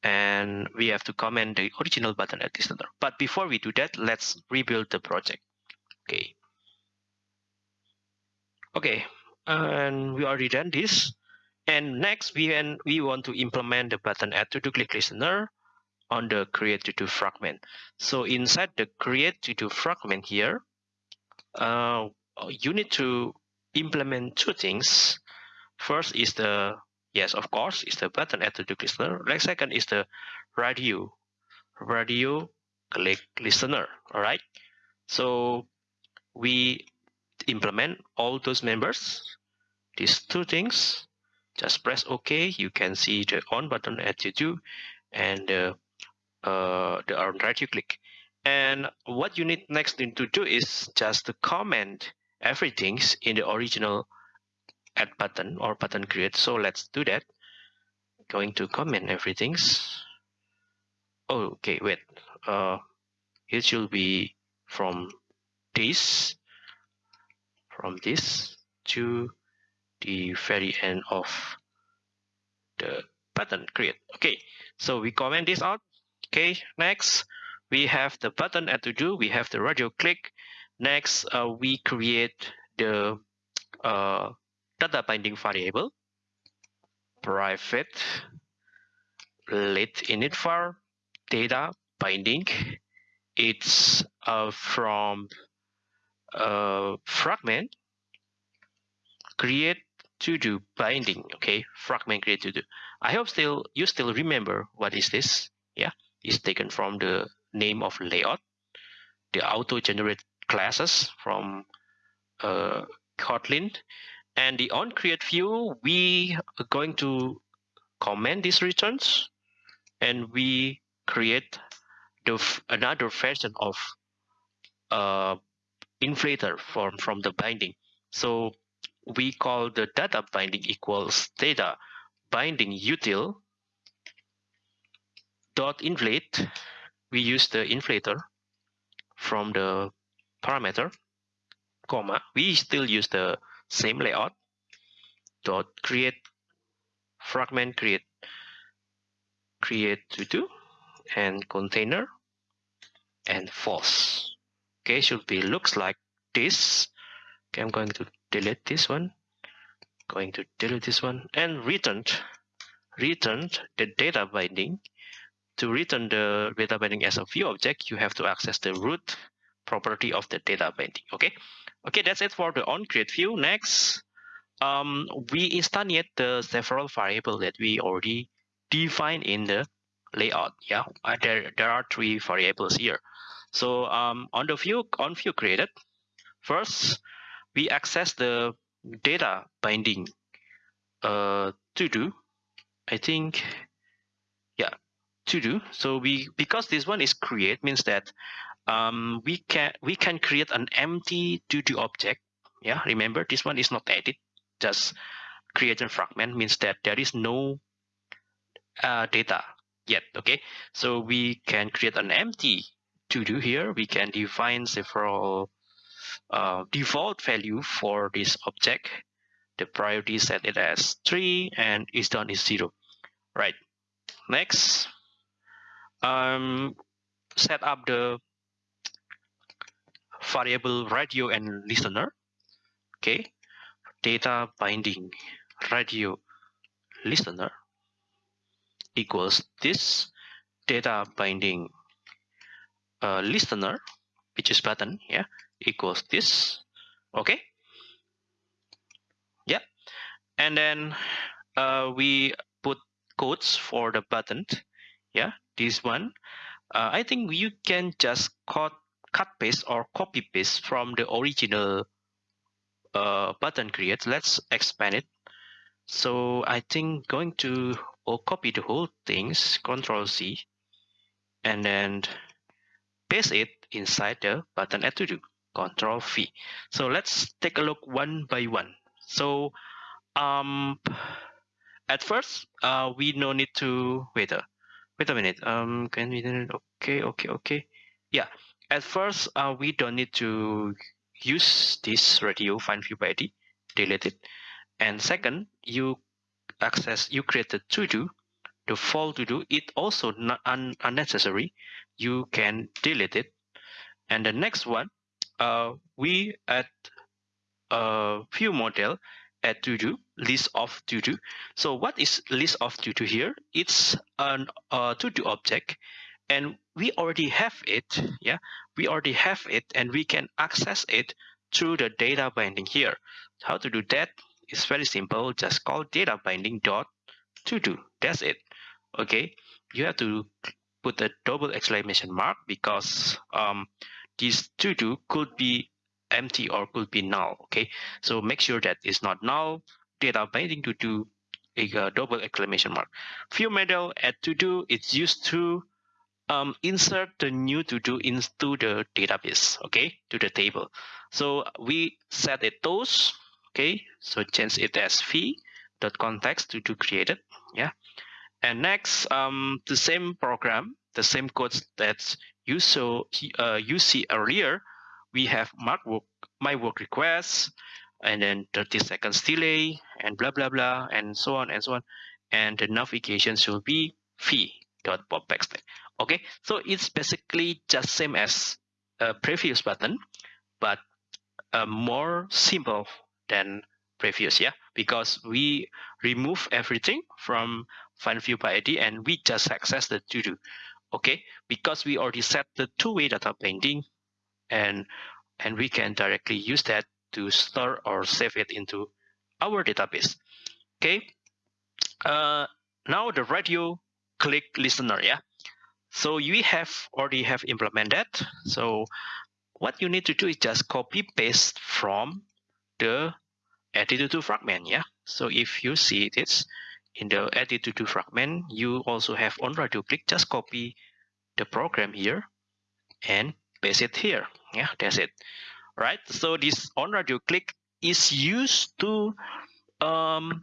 and we have to comment the original button at listener. But before we do that let's rebuild the project. Okay okay and we already done this. And next we we want to implement the button add to the click listener on the create to do fragment. So inside the create to do fragment here uh, you need to implement two things. First is the yes of course is the button add to the listener. Next second is the radio. Radio click listener all right? So we implement all those members these two things just press ok. You can see the on button at you do, and uh, uh, the on right you click. And what you need next thing to do is just to comment everything in the original add button or button create. So let's do that. Going to comment everything. Oh, okay wait. Uh it should be from this from this to the very end of the button. Create okay. So we comment this out. Okay. Next we have the button at to do we have the radio click. Next uh, we create the uh, data binding variable. Private. Let init var. Data binding. It's uh, from uh, fragment create to do binding okay? Fragment create to do i hope still you still remember what is this. Yeah it's taken from the name of layout. The auto generate classes from uh, kotlin. And the on create view we are going to comment these returns. And we create the another version of uh, inflator from from the binding. So we call the data binding equals data binding util dot inflate we use the inflator from the parameter comma we still use the same layout dot create fragment create create to do and container and false okay should be looks like this. Okay i'm going to delete this one. Going to delete this one. And returned returned the data binding. To return the data binding as a view object you have to access the root property of the data binding okay? Okay that's it for the on create view. Next um, we instantiate the several variable that we already defined in the layout yeah? Uh, there there are three variables here so um, on the view on view created, first we access the data binding uh, to do. I think, yeah, to do. So we because this one is create means that um, we can we can create an empty to do object. Yeah, remember this one is not edit, just create a fragment means that there is no uh, data yet. Okay, so we can create an empty to do here, we can define several uh, default value for this object. The priority set it as 3 and is done is 0. Right. Next, um, set up the variable radio and listener. Okay, data binding radio listener equals this data binding uh, listener which is button yeah equals this. Okay. Yeah. And then uh, we put codes for the button yeah this one. Uh, I think you can just cut cut paste or copy paste from the original uh, button create let's expand it. So I think going to or copy the whole things control C and then paste it inside the button do control v. So let's take a look one by one. So um at first uh we no need to wait a wait a minute. Um can we do it? okay okay okay. Yeah at first uh we don't need to use this radio find view by id delete it. And second you access you create a to do the fall to do it also not un unnecessary. You can delete it. And the next one uh we add a view model at to do list of to do so what is list of to do here? It's an uh, to do object and we already have it yeah? We already have it and we can access it through the data binding here. How to do that? Is very simple. Just call data binding dot to do that's it okay you have to put a double exclamation mark because um, this to do could be empty or could be null okay? So make sure that it's not null. Data binding to do a, a double exclamation mark. View model at to do it's used to um, insert the new to do into the database okay? To the table. So we set it those okay? So change it as v dot context to do created yeah and next um the same program the same codes that you saw uh, you see earlier we have mark work, my work request and then 30 seconds delay and blah blah blah and so on and so on. And the navigation should be v dot pop okay so it's basically just same as a previous button but uh, more simple than previous yeah? Because we remove everything from find view by id and we just access the to do okay? Because we already set the two-way data binding and and we can directly use that to store or save it into our database. Okay? Uh, now the radio click listener yeah? So you have already have implemented. So what you need to do is just copy paste from the attitude to fragment yeah? So if you see this in the attitude to fragment you also have on radio click just copy the program here and paste it here. Yeah that's it. Right? So this on radio click is used to um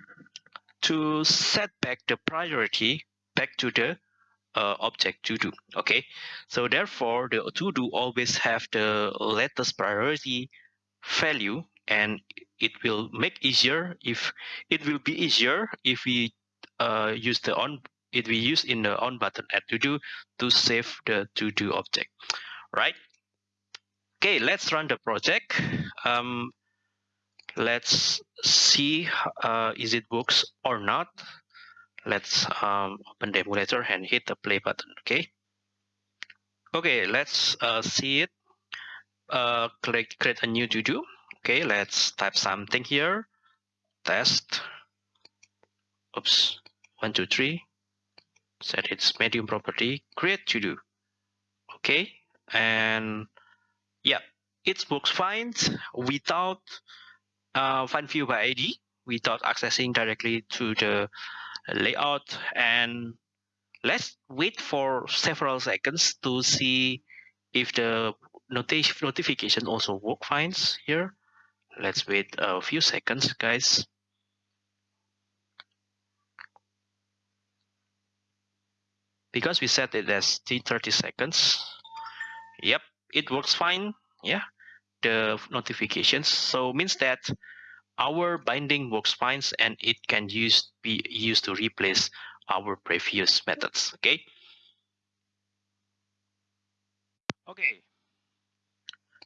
to set back the priority back to the uh, object to do. Okay? So therefore the to do always have the latest priority value and it will make easier if it will be easier if we uh, use the on it we use in the on button add to do to save the to do object right? Okay let's run the project. Um, let's see uh, is it works or not. Let's um, open the emulator and hit the play button okay? Okay let's uh, see it. Uh, click create a new to do okay let's type something here. Test. Oops one two three. Set its medium property. Create to do. Okay. And yeah it works fine without uh, find view by ID without accessing directly to the layout. And let's wait for several seconds to see if the notif notification also work fine here. Let's wait a few seconds guys because we set it as 30 seconds. Yep it works fine. Yeah the notifications. So means that our binding works fine and it can use be used to replace our previous methods. Okay? Okay.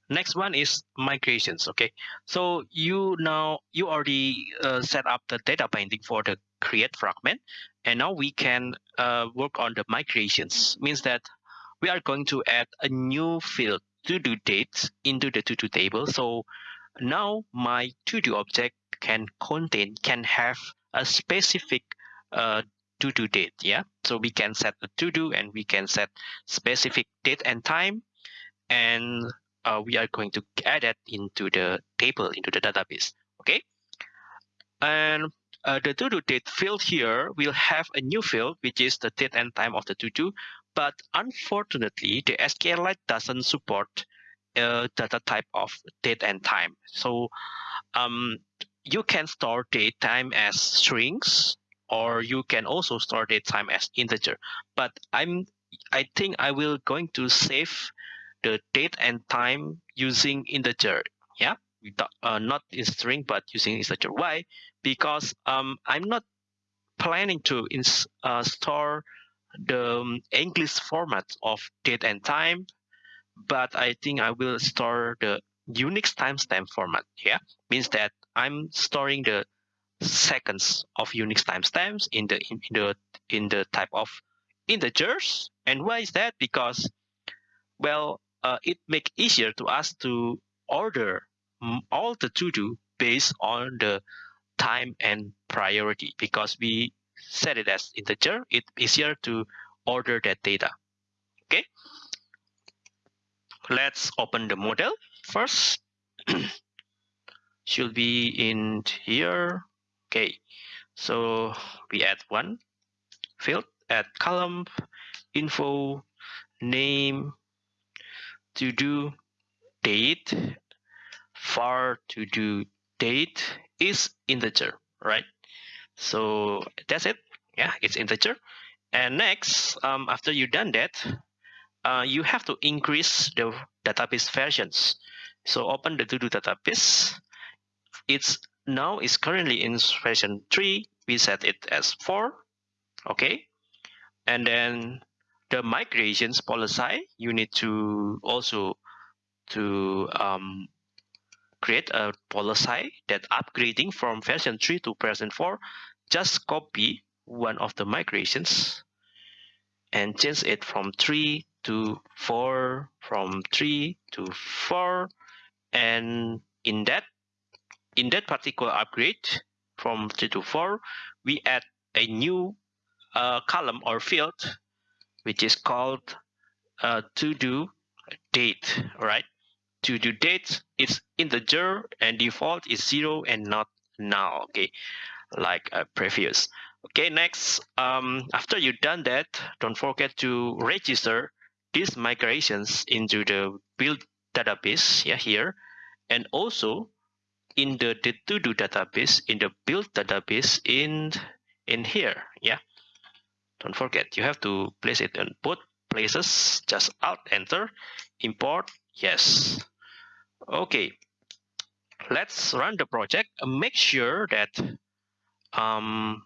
Next one is migrations. Okay? So you now you already uh, set up the data binding for the create fragment and now we can uh, work on the migrations. Means that we are going to add a new field to do dates into the to do table. So now my to do object can contain can have a specific uh, to do date yeah? So we can set a to do and we can set specific date and time and uh, we are going to add that into the table into the database okay? And uh, the to-do date field here will have a new field, which is the date and time of the to-do. But unfortunately, the SQLite doesn't support uh, data type of date and time. So um, you can store date time as strings, or you can also store date time as integer. But I'm I think I will going to save the date and time using integer. Yeah, uh, not in string but using integer. Why? Because um, I'm not planning to ins uh, store the um, English format of date and time, but I think I will store the Unix timestamp format. Yeah, means that I'm storing the seconds of Unix timestamps in the in, in the in the type of integers. And why is that? Because well, uh, it make easier to us to order all the to do based on the time and priority because we set it as integer. It's easier to order that data. Okay. Let's open the model first. Should be in here. Okay. So we add one field, add column, info, name, to do date, var to do date is integer, right? So that's it. Yeah, it's integer. And next, um, after you done that, uh, you have to increase the database versions. So open the to-do database. It's now is currently in version 3. We set it as 4. Okay. And then the migrations policy, you need to also to um, create a policy that upgrading from version 3 to version 4, just copy one of the migrations and change it from 3 to 4, from 3 to 4, and in that in that particular upgrade from 3 to 4, we add a new uh, column or field which is called uh, to do date, right? To do date is integer and default is zero and not null okay? Like uh, previous. Okay, next, um, after you've done that, don't forget to register these migrations into the build database yeah, here. And also in the, the to-do database, in the build database in, in here, yeah. Don't forget, you have to place it in both places. Just Alt Enter, import, yes. Okay, let's run the project. Make sure that um,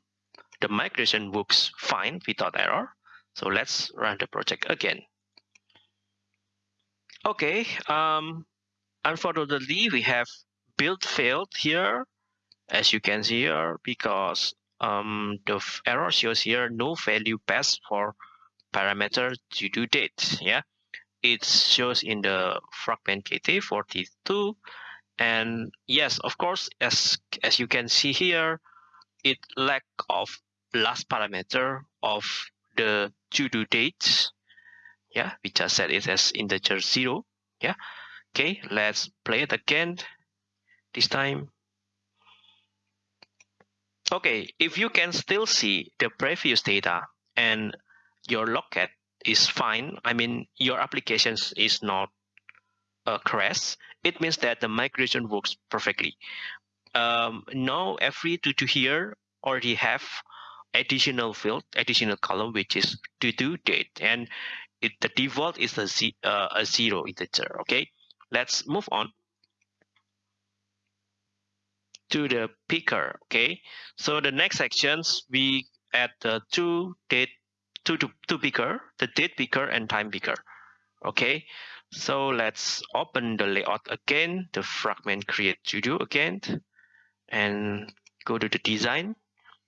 the migration works fine without error. So let's run the project again. Okay, um, unfortunately, we have build failed here, as you can see here, because um, the error shows here no value passed for parameter to do date. Yeah, it shows in the fragment KT42. And yes, of course, as as you can see here, it lack of last parameter of the to do date. Yeah, we just set it as integer zero. Yeah. Okay, let's play it again. This time Okay, if you can still see the previous data and your logcat is fine, I mean your applications is not a crash, it means that the migration works perfectly. Um, now every to, to here already have additional field, additional column, which is to do date, and it, the default is a, z, uh, a zero integer. Okay, let's move on to the picker. Okay, so the next sections we add the two date two to two picker, the date picker and time picker. Okay, so let's open the layout again, the fragment create studio again, and go to the design.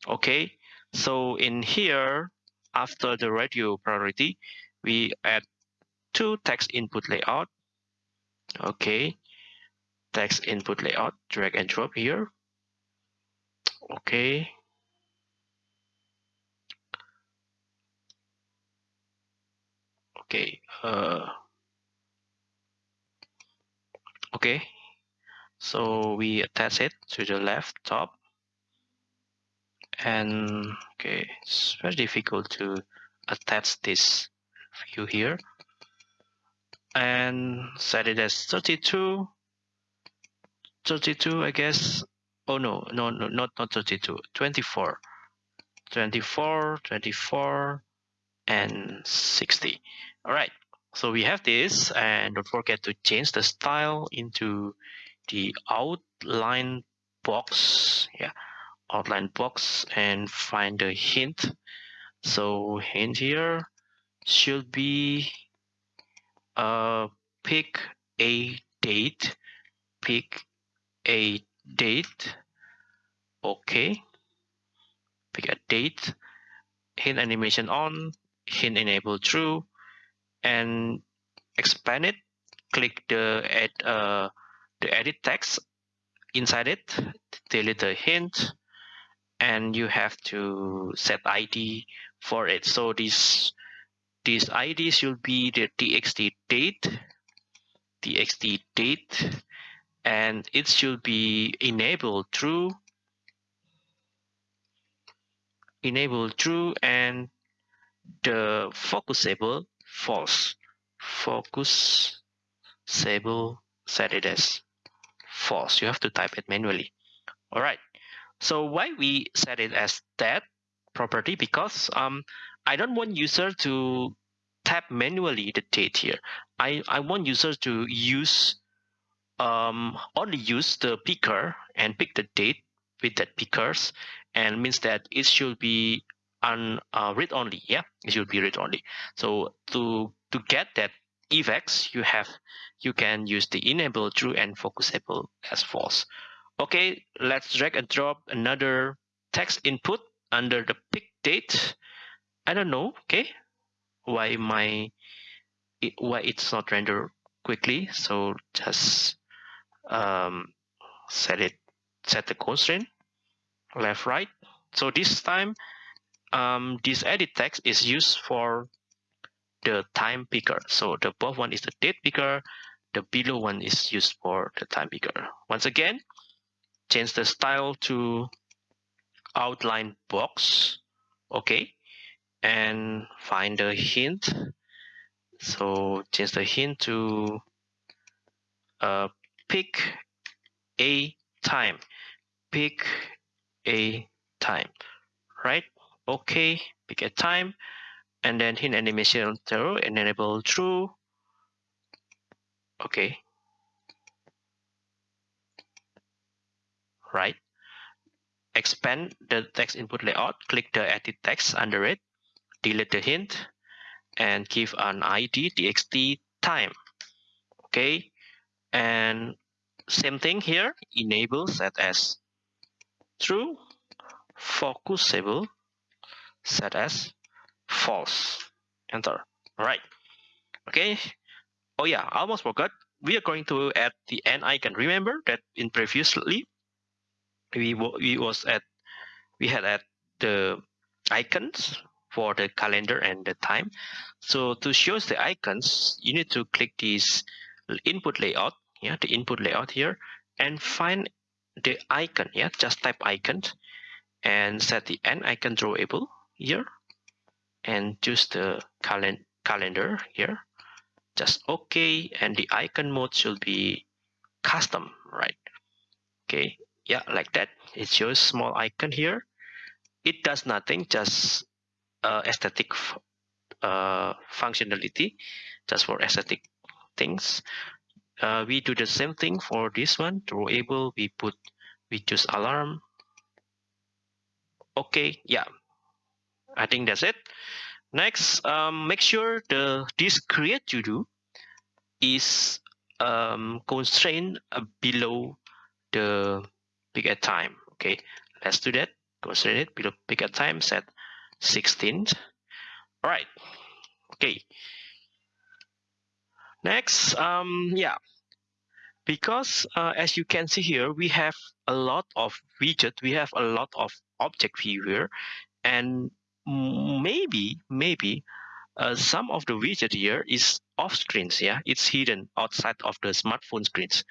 Okay, so in here, after the radio priority, we add two text input layout. Okay, text input layout, drag and drop here. Okay. Okay. Uh, okay. So we attach it to the left top. and okay it's very difficult to attach this view here and set it as 32 32 I guess oh no no no not not 32 24 24 24 and 60 all right. So we have this and don't forget to change the style into the outline box. Yeah outline box and find the hint. So hint here should be uh pick a date pick a date. Okay. Pick a date. Hint animation on hint enable true and expand it click the add uh, the edit text inside it delete the hint and you have to set id for it. So this this id should be the txt date txt date and it should be enabled true enable true and the focusable false. Focus sable set it as false. You have to type it manually. All right so why we set it as that property? Because um i don't want user to tap manually the date here. I i want users to use um only use the picker and pick the date with that pickers and means that it should be on uh, read only yeah? It should be read only. So to to get that effects you have you can use the enable true and focusable as false. Okay let's drag and drop another text input under the pick date. I don't know okay why my why it's not rendered quickly so just um set it set the constraint left right. So this time um, this edit text is used for the time picker. So the above one is the date picker, the below one is used for the time picker. Once again, change the style to outline box, okay, and find the hint. So change the hint to uh, pick a time, pick a time, right? Okay pick a time and then hint animation zero and enable true. Okay right. Expand the text input layout. Click the edit text under it. Delete the hint and give an id txt time. Okay and same thing here. Enable set as true. Focusable set as false. Enter. Right. Okay. Oh yeah. I almost forgot. We are going to add the end icon remember that in previously we we was at we had at the icons for the calendar and the time. So to show the icons you need to click this input layout yeah the input layout here and find the icon yeah just type icon and set the end icon drawable here and choose the calen calendar here just okay and the icon mode should be custom right? Okay yeah like that. It shows small icon here. It does nothing just uh, aesthetic uh, functionality just for aesthetic things. Uh, we do the same thing for this one. Drawable we put we choose alarm. Okay yeah I think that's it. Next, um, make sure the this create to do is um, constrained uh, below the pick a time. Okay, let's do that. Constrain it below pick a time set 16. All right. Okay. Next, um, yeah, because uh, as you can see here, we have a lot of widget, we have a lot of object view here, and maybe maybe uh, some of the widget here is off screens yeah it's hidden outside of the smartphone screens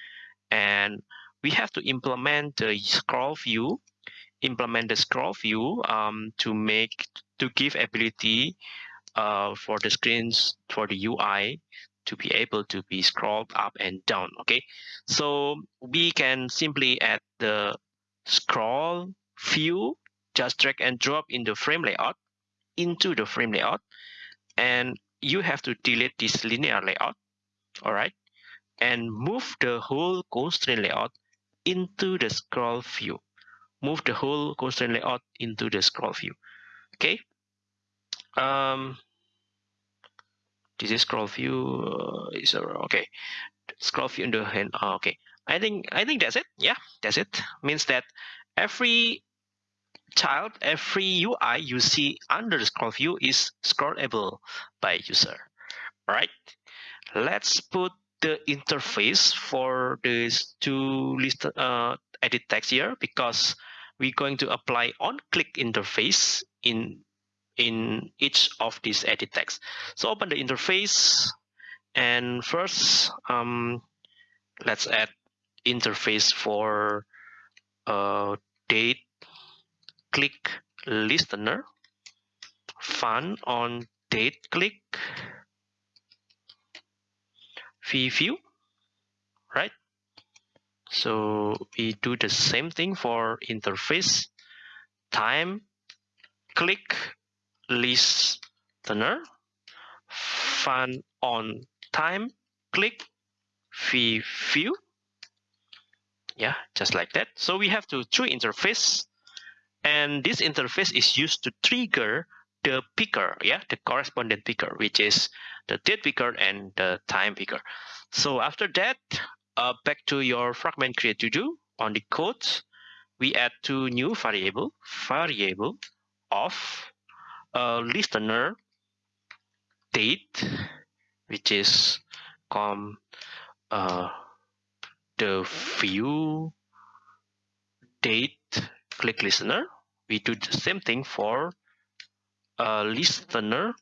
and we have to implement the scroll view implement the scroll view um, to make to give ability uh, for the screens for the UI to be able to be scrolled up and down. Okay, so we can simply add the scroll view, just drag and drop in the frame layout into the frame layout, and you have to delete this linear layout. All right, and move the whole constraint layout into the scroll view. Move the whole constraint layout into the scroll view. Okay. Um, this is scroll view uh, is uh, okay. Scroll view in the hand. Oh, okay. I think I think that's it. Yeah, that's it. Means that every child, every UI you see under the scroll view is scrollable by user. All right. Let's put the interface for these two list uh, edit text here because we're going to apply on click interface in in each of these edit text. So open the interface and first um, let's add interface for uh, date click listener fun on date click fee view right? So we do the same thing for interface time click listener fun on time click fee view yeah just like that. So we have to true interface and this interface is used to trigger the picker yeah the correspondent picker which is the date picker and the time picker. So after that uh, back to your fragment create to do. On the code we add two new variable variable of a listener date which is com uh, the view date click listener we do the same thing for listener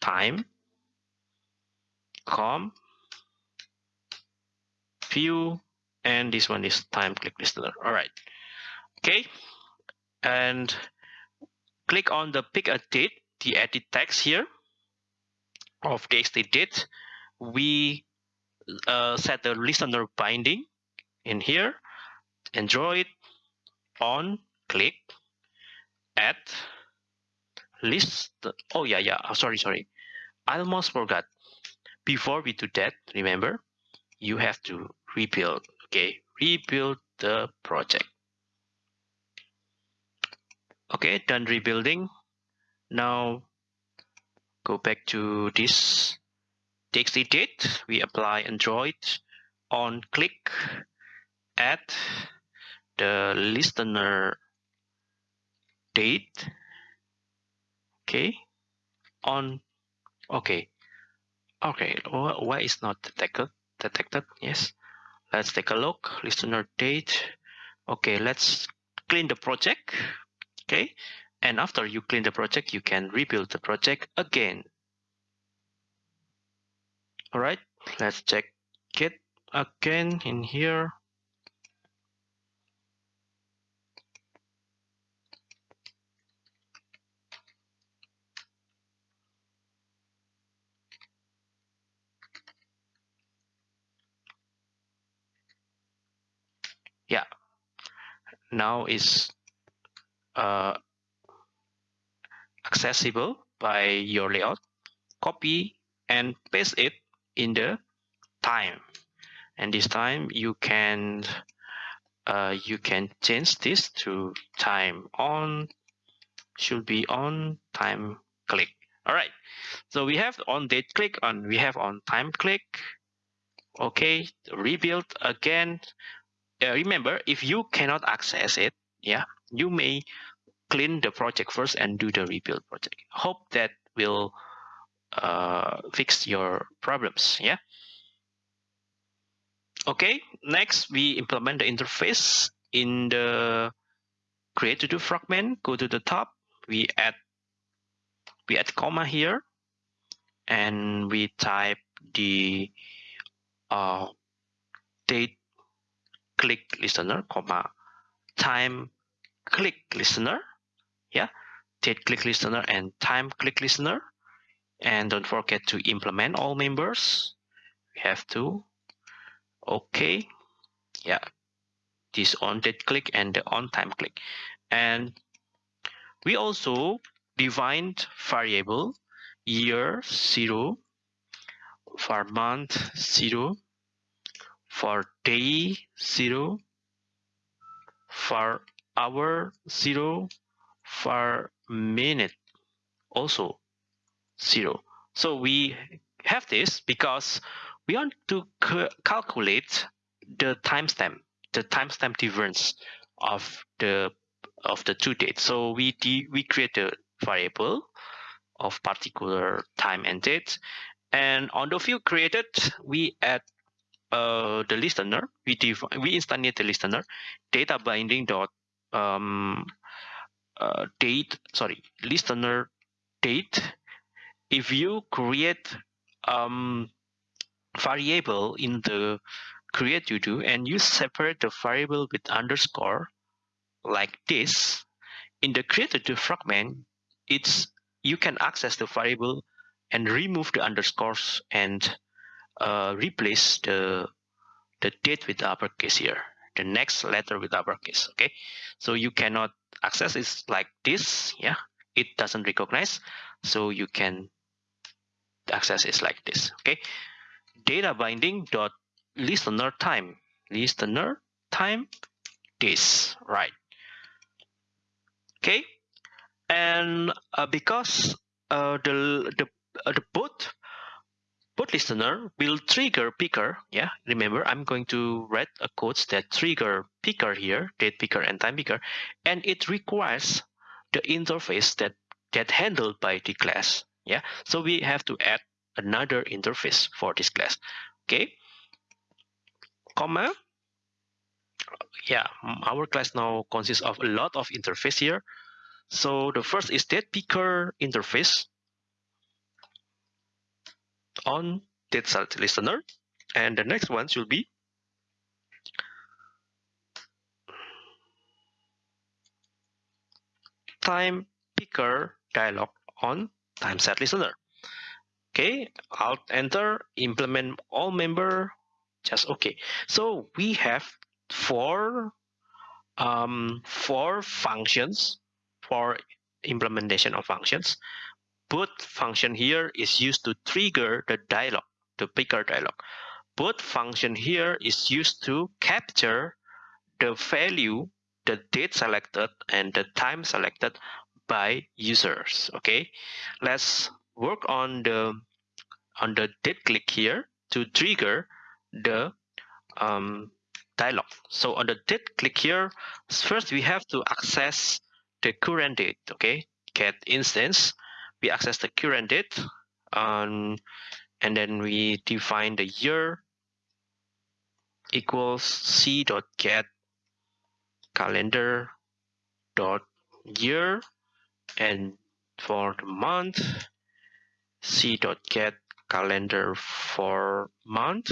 time com view and this one is time click listener. All right. Okay. And click on the pick a date the edit text here. Of txt date we uh, set the listener binding in here. Android on click add list. Oh yeah yeah. Oh, sorry sorry. I almost forgot. Before we do that remember you have to rebuild. Okay rebuild the project. Okay done rebuilding. Now go back to this txt date we apply android on click add the listener date okay. On okay. Okay why is not detected detected? Yes. Let's take a look. Listener date. Okay let's clean the project. Okay. And after you clean the project you can rebuild the project again. All right. Let's check it again in here yeah now is uh, accessible by your layout. Copy and paste it in the time. And this time you can uh, you can change this to time on should be on time click. All right so we have on date click on we have on time click. Okay rebuild again uh, remember if you cannot access it yeah you may clean the project first and do the rebuild project. Hope that will uh, fix your problems yeah? Okay next we implement the interface in the create to do fragment go to the top we add we add comma here and we type the uh, date click listener comma time click listener yeah date click listener and time click listener. And don't forget to implement all members. We have to. Okay yeah this on date click and the on time click. And we also defined variable year zero for month zero for day zero for hour zero for minute also zero. So we have this because we want to calculate the timestamp the timestamp difference of the of the two dates. So we we create a variable of particular time and date. And on the field created we add uh, the listener we define we instantiate the listener data binding dot um, uh, date sorry listener date. If you create um, variable in the create you do and you separate the variable with underscore like this in the created to fragment it's you can access the variable and remove the underscores and uh, replace the the date with uppercase here the next letter with uppercase okay? So you cannot access it like this yeah? It doesn't recognize so you can access it like this okay? Data binding dot listener time listener time this right? Okay? And uh, because uh, the the uh, the both both listener will trigger picker. Yeah remember i'm going to write a code that trigger picker here date picker and time picker and it requires the interface that that handled by the class. Yeah so we have to add another interface for this class. Okay comma. Yeah our class now consists of a lot of interface here. So the first is date picker interface on date set listener. And the next one should be time picker dialog on time set listener. Okay alt enter implement all member just okay. So we have four um, four functions for implementation of functions. Put function here is used to trigger the dialog, the picker dialog. Put function here is used to capture the value, the date selected and the time selected by users. Okay, let's work on the on the date click here to trigger the um, dialog. So on the date click here, first we have to access the current date okay get instance we access the current date um, and then we define the year equals c dot get calendar dot year and for the month c dot get calendar for month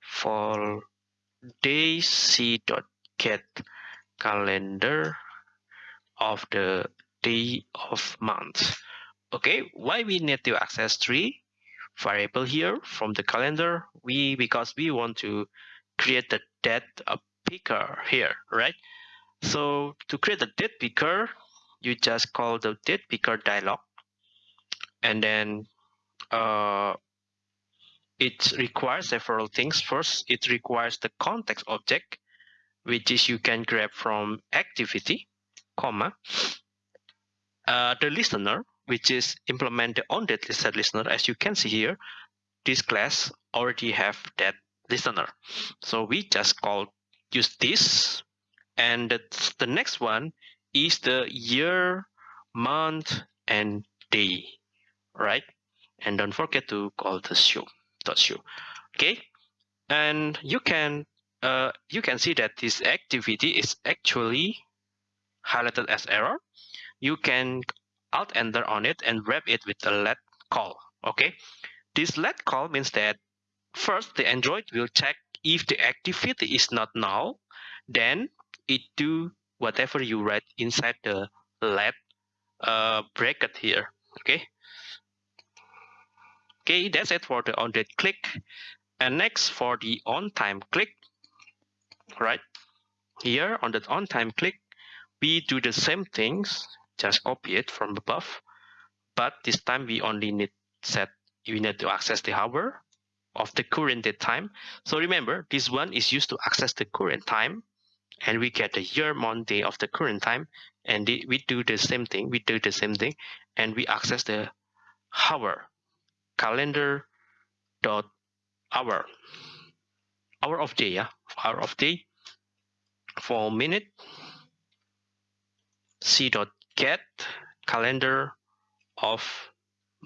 for day c dot get calendar of the day of month. Okay, why we need to access three variable here from the calendar? We because we want to create the date picker here, right? So to create the date picker, you just call the date picker dialog, and then uh, it requires several things. First, it requires the context object, which is you can grab from activity comma, uh, the listener, which is implemented on that set listener, as you can see here, this class already have that listener. So we just call use this, and the, the next one is the year, month, and day, right? And don't forget to call the show dot show. Okay, and you can uh, you can see that this activity is actually highlighted as error, you can alt enter on it and wrap it with a let call. Okay, this let call means that first the Android will check if the activity is not null, then it do whatever you write inside the let uh, bracket here okay? Okay that's it for the on date click. And next for the on time click right? Here on the on time click we do the same things just copy it from above but this time we only need set we need to access the hour of the current date time. So remember this one is used to access the current time and we get the year month day of the current time and we do the same thing we do the same thing and we access the hour calendar dot hour. Hour of day yeah. Hour of day. For minute. C dot get calendar of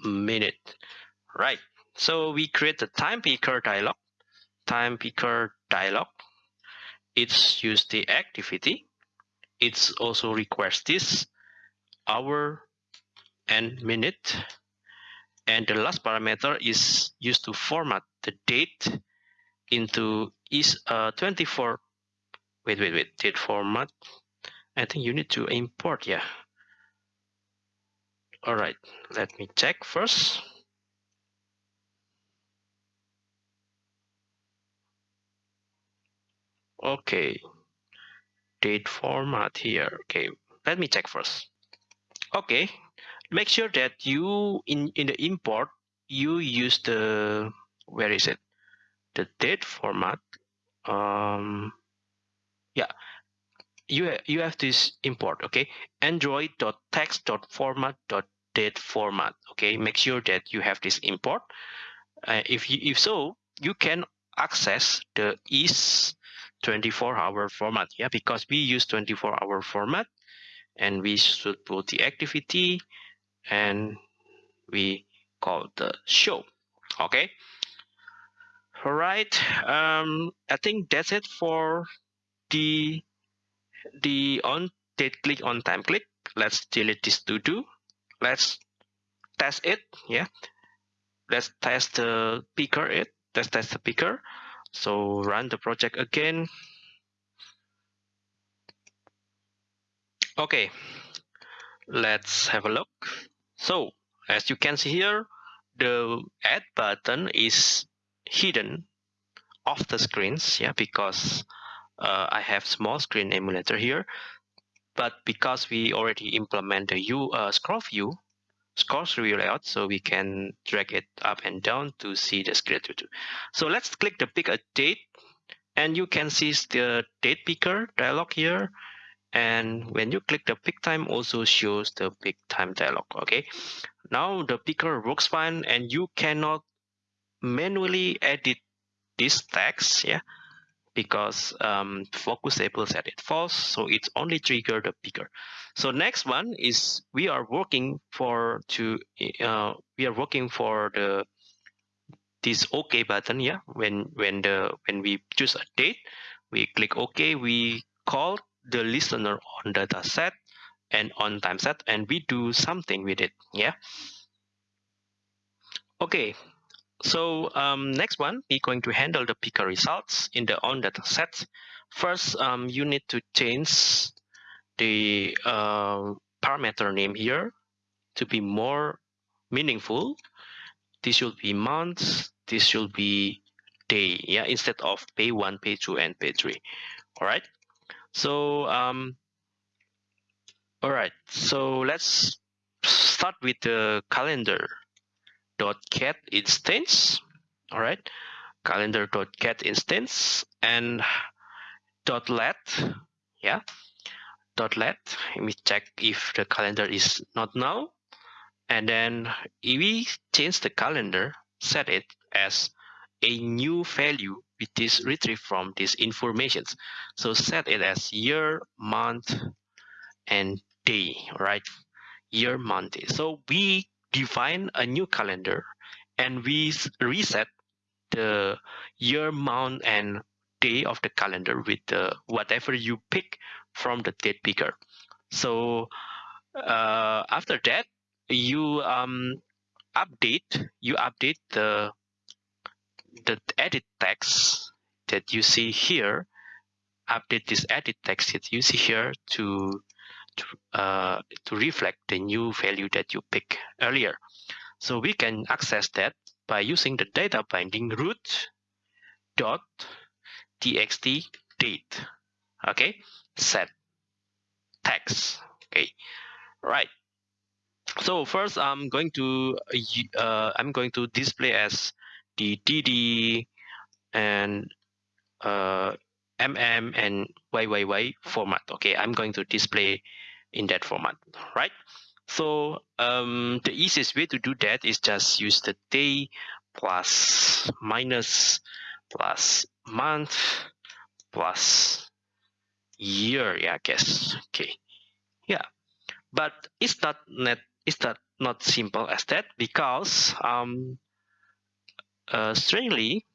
minute right? So we create the time picker dialog. Time picker dialog. It's use the activity. It's also request this hour and minute. And the last parameter is used to format the date into is uh 24 wait wait wait. Date format. I think you need to import yeah all right let me check first. Okay date format here. Okay let me check first. Okay make sure that you in in the import you use the where is it? The date format um yeah. You you have this import okay android.text.format.date format okay? Make sure that you have this import. Uh, if you if so you can access the is 24 hour format yeah? Because we use 24 hour format and we should put the activity and we call the show okay? All right um i think that's it for the the on date click on time click. Let's delete this to do let's test it yeah. Let's test the picker it. Let's test the picker. So run the project again. Okay. Let's have a look. So as you can see here the add button is hidden off the screens yeah because uh, I have small screen emulator here but because we already implement the U uh, scroll view scroll view layout so we can drag it up and down to see the too. So let's click the pick a date and you can see the date picker dialog here. And when you click the pick time also shows the pick time dialog okay? Now the picker works fine and you cannot manually edit this text yeah because um, focus set it false so it's only trigger the picker. So next one is we are working for to uh, we are working for the this OK button yeah? When when the when we choose a date we click OK we call the listener on date set and on time set and we do something with it yeah? Okay so um, next one, we're going to handle the picker results in the on date set. First, um, you need to change the uh, parameter name here to be more meaningful. This should be months. This should be day. Yeah, instead of pay one, pay two, and pay three. All right. So um, all right. So let's start with the calendar dot get instance all right calendar dot get instance and dot let yeah dot let let me check if the calendar is not null and then we change the calendar set it as a new value which is retrieved from these informations. So set it as year month and day right year month so we define a new calendar and we reset the year, month, and day of the calendar with the, whatever you pick from the date picker. So uh, after that, you um, update you update the the edit text that you see here. update this edit text that you see here to to, uh, to reflect the new value that you pick earlier. So we can access that by using the data binding root dot txt date. Okay, set text. Okay, right. So first, I'm going to uh, I'm going to display as the DD and uh, mm and YYY format. Okay, I'm going to display in that format, right? So um, the easiest way to do that is just use the day plus minus plus month plus year, yeah, I guess. Okay, yeah, but it's not net. It's not not simple as that because um, uh, strangely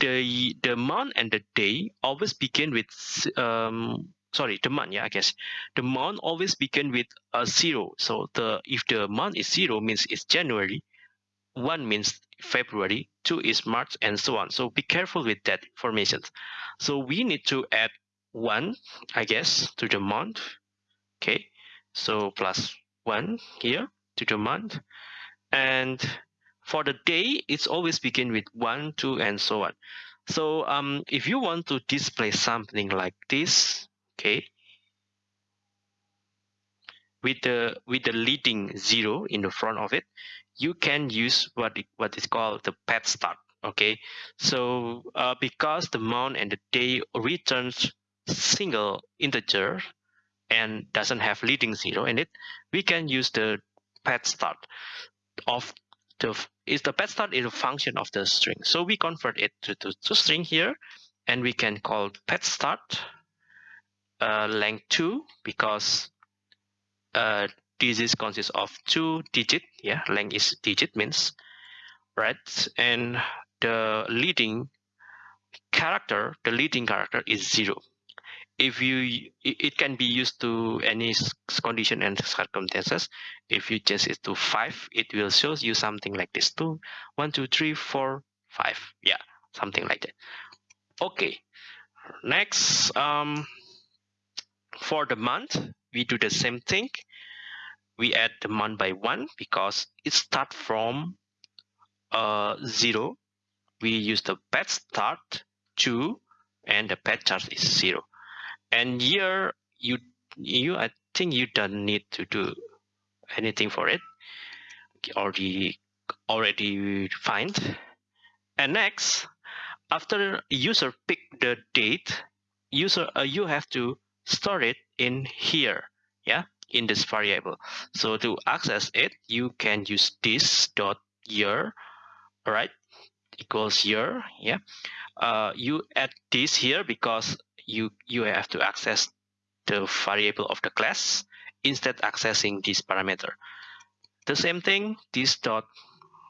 the the month and the day always begin with um sorry the month yeah i guess. The month always begin with a zero. So the if the month is zero means it's january one means february two is march and so on. So be careful with that information so we need to add one i guess to the month. Okay so plus one here to the month. And for the day, it's always begin with one, two, and so on. So um, if you want to display something like this, okay, with the with the leading zero in the front of it, you can use what it, what is called the pad start. Okay, so uh, because the month and the day returns single integer and doesn't have leading zero in it, we can use the pad start of the is the pad start is a function of the string. So we convert it to, to, to string here, and we can call pad start uh, length two because uh, this is consists of two digit. Yeah, length is digit means right, and the leading character, the leading character is zero. If you it can be used to any condition and circumstances. If you change it to five it will show you something like this. Two one two three four five. Yeah something like that. Okay next um for the month we do the same thing. We add the month by one because it start from uh zero. We use the pad start two and the pad chart is zero. And here you you I think you don't need to do anything for it. Already already find. And next after user pick the date user uh, you have to store it in here yeah in this variable. So to access it you can use this dot year all right equals year yeah. Uh, you add this here because you you have to access the variable of the class instead accessing this parameter. The same thing this dot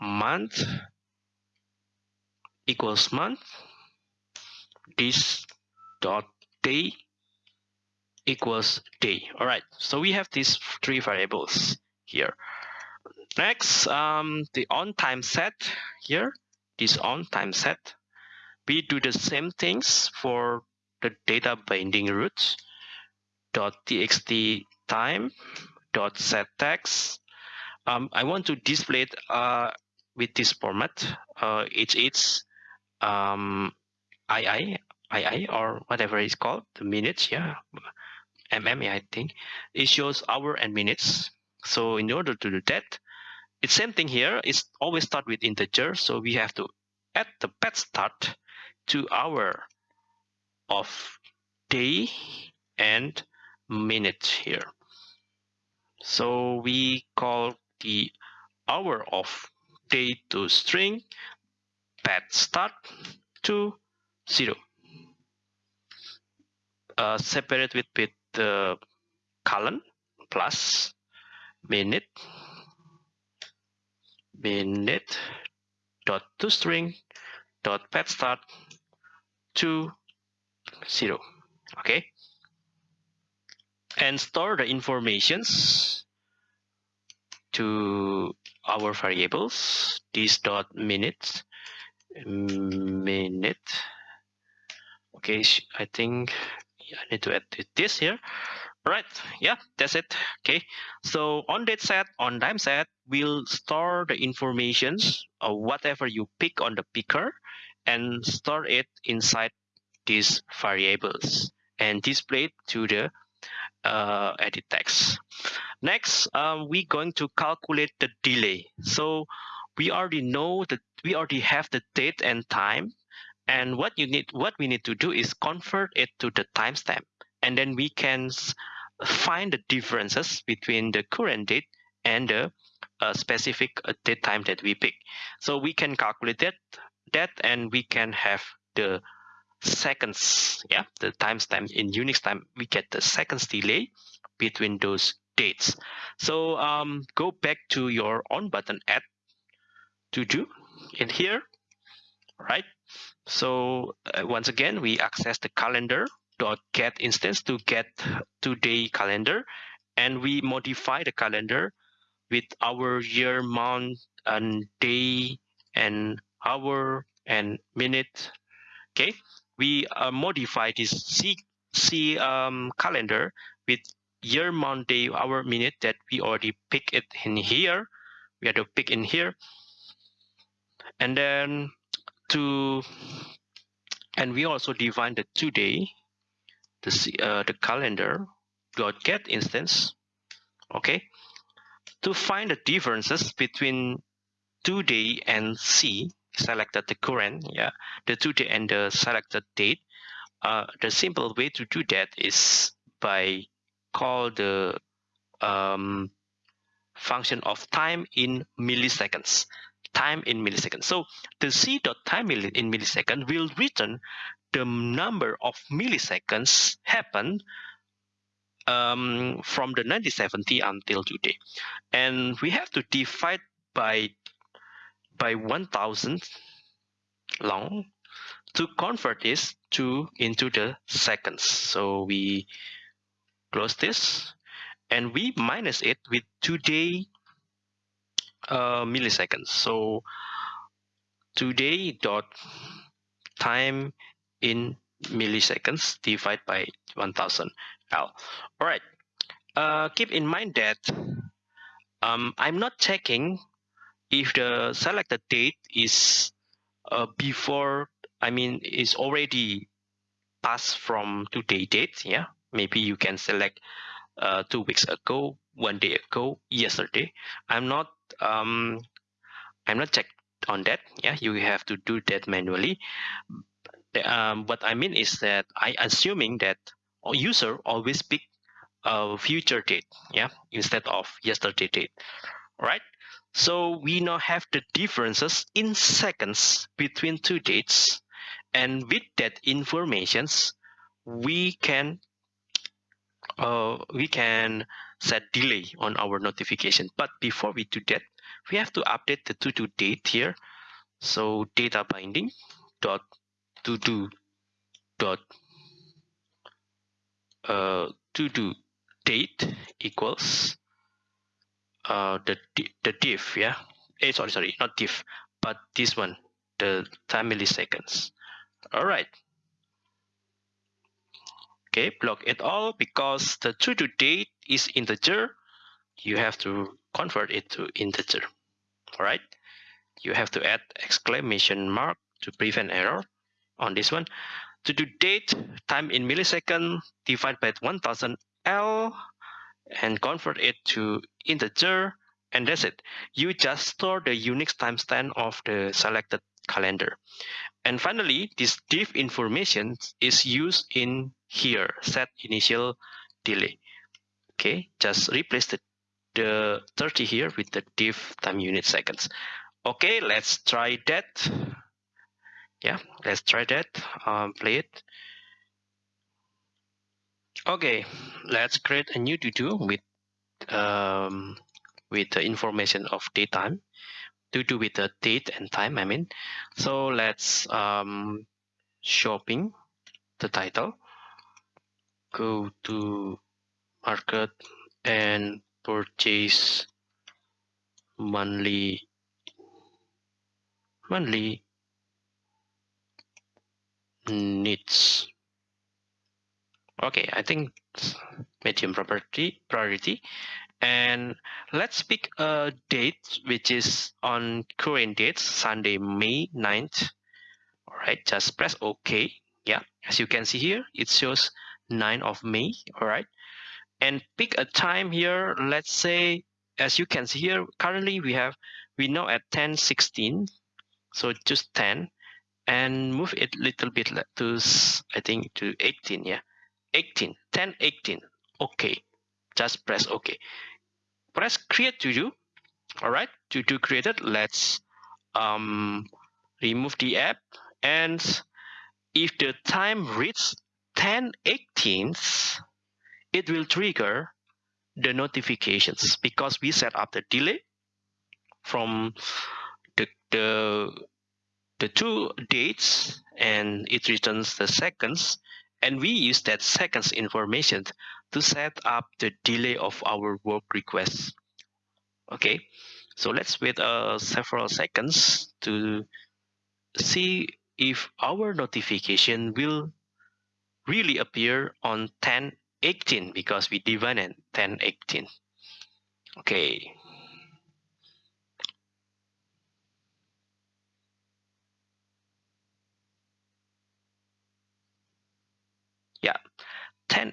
month equals month this dot day equals day all right so we have these three variables here. Next um the on time set here this on time set. We do the same things for the data binding roots. Dot txt time dot set text. Um, I want to display it uh, with this format. Uh, it's it's um, II II or whatever it's called the minutes yeah mm I think it shows hour and minutes so in order to do that it's same thing here it's always start with integer so we have to add the pad start to hour of day and minute here. So we call the hour of day to string pad start to zero. Uh, separate with, with the colon plus minute minute dot to string dot pad start to zero okay? And store the informations to our variables this dot minute mm, minute. Okay i think i need to edit this here. Right yeah that's it okay. So on date set on time set we'll store the informations or whatever you pick on the picker and store it inside these variables and display it to the uh, edit text. Next um, we're going to calculate the delay. So we already know that we already have the date and time and what you need what we need to do is convert it to the timestamp and then we can find the differences between the current date and the uh, specific uh, date time that we pick. So we can calculate that, that and we can have the seconds, yeah, the timestamp in Unix time, we get the seconds delay between those dates. So um, go back to your on button add to do in here, right? So uh, once again, we access the calendar dot get instance to get today calendar and we modify the calendar with our year month and day and hour and minute. Okay? We uh, modify this c c um, calendar with year month day hour minute that we already pick it in here. We have to pick in here. And then to and we also define the today the, uh, the calendar dot get instance okay? To find the differences between today and c selected the current yeah the today and the selected date uh, the simple way to do that is by call the um, function of time in milliseconds time in milliseconds so the c dot time in millisecond will return the number of milliseconds happened um, from the 1970 until today. And we have to divide by by 1000 long to convert this to into the seconds. So we close this and we minus it with today uh, milliseconds. So today dot time in milliseconds divided by 1000 L. All right. Uh, keep in mind that um, I'm not checking if the selected date is uh, before, I mean, is already passed from today date. Yeah, maybe you can select uh, two weeks ago, one day ago, yesterday. I'm not, um, I'm not checked on that. Yeah, you have to do that manually um, what I mean is that I assuming that user always pick a future date, yeah, instead of yesterday date, right? So we now have the differences in seconds between two dates, and with that informations, we can uh, we can set delay on our notification. But before we do that, we have to update the to do date here. So data binding dot to do dot uh, to do date equals uh, the the diff yeah eh, sorry sorry not diff but this one the time milliseconds all right okay block it all because the to do date is integer you have to convert it to integer all right you have to add exclamation mark to prevent error on this one. To do date, time in millisecond, divide by 1000 L and convert it to integer and that's it. You just store the Unix timestamp of the selected calendar. And finally, this diff information is used in here, set initial delay. Okay, just replace the, the 30 here with the diff time unit seconds. Okay, let's try that yeah let's try that um, play it okay let's create a new to-do with um, with the information of daytime to do with the date and time I mean. So let's um, shopping the title. Go to market and purchase monthly monthly needs. Okay, I think medium property priority. And let's pick a date which is on current date, Sunday, May 9th. All right, just press OK. Yeah, as you can see here, it shows 9 of May. All right, and pick a time here. Let's say, as you can see here, currently we have we know at 10 16 so just 10 and move it little bit to i think to 18 yeah 18 10 18 okay just press ok press create to do? All right to do created let's um remove the app. And if the time reaches 10 18 it will trigger the notifications because we set up the delay from the the the two dates and it returns the seconds. And we use that seconds information to set up the delay of our work request okay so let's wait uh, several seconds to see if our notification will really appear on 1018 because we divided 1018 okay. Yeah 10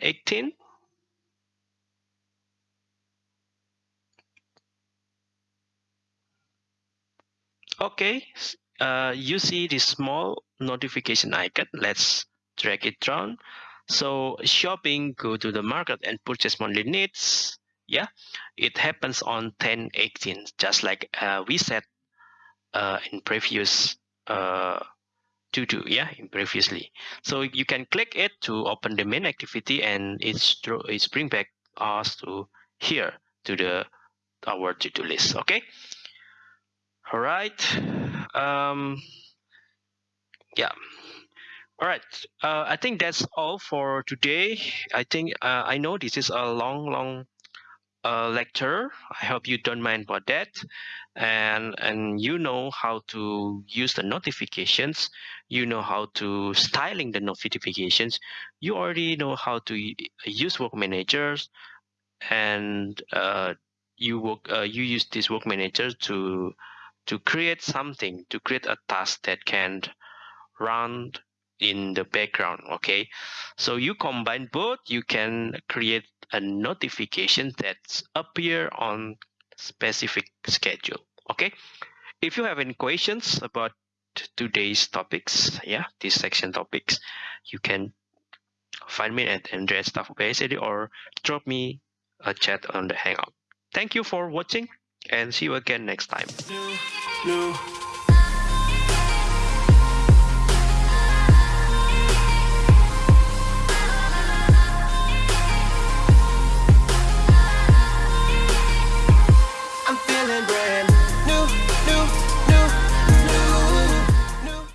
okay. Uh, you see this small notification icon. Let's drag it down. So shopping go to the market and purchase monthly needs. Yeah. It happens on 10 18 just like uh, we said uh, in previous uh, to do yeah in previously. So you can click it to open the main activity and it's it's bring back us to here to the our to-do list. Okay all right. Um yeah. All right. Uh, i think that's all for today. I think uh, i know this is a long long uh, lecture. I hope you don't mind about that. And and you know how to use the notifications. You know how to styling the notifications. You already know how to use work managers. And uh, you work uh, you use this work manager to to create something to create a task that can run in the background okay? So you combine both you can create a notification that appear on specific schedule okay? If you have any questions about today's topics yeah this section topics you can find me at andreas staff or drop me a chat on the hangout. Thank you for watching and see you again next time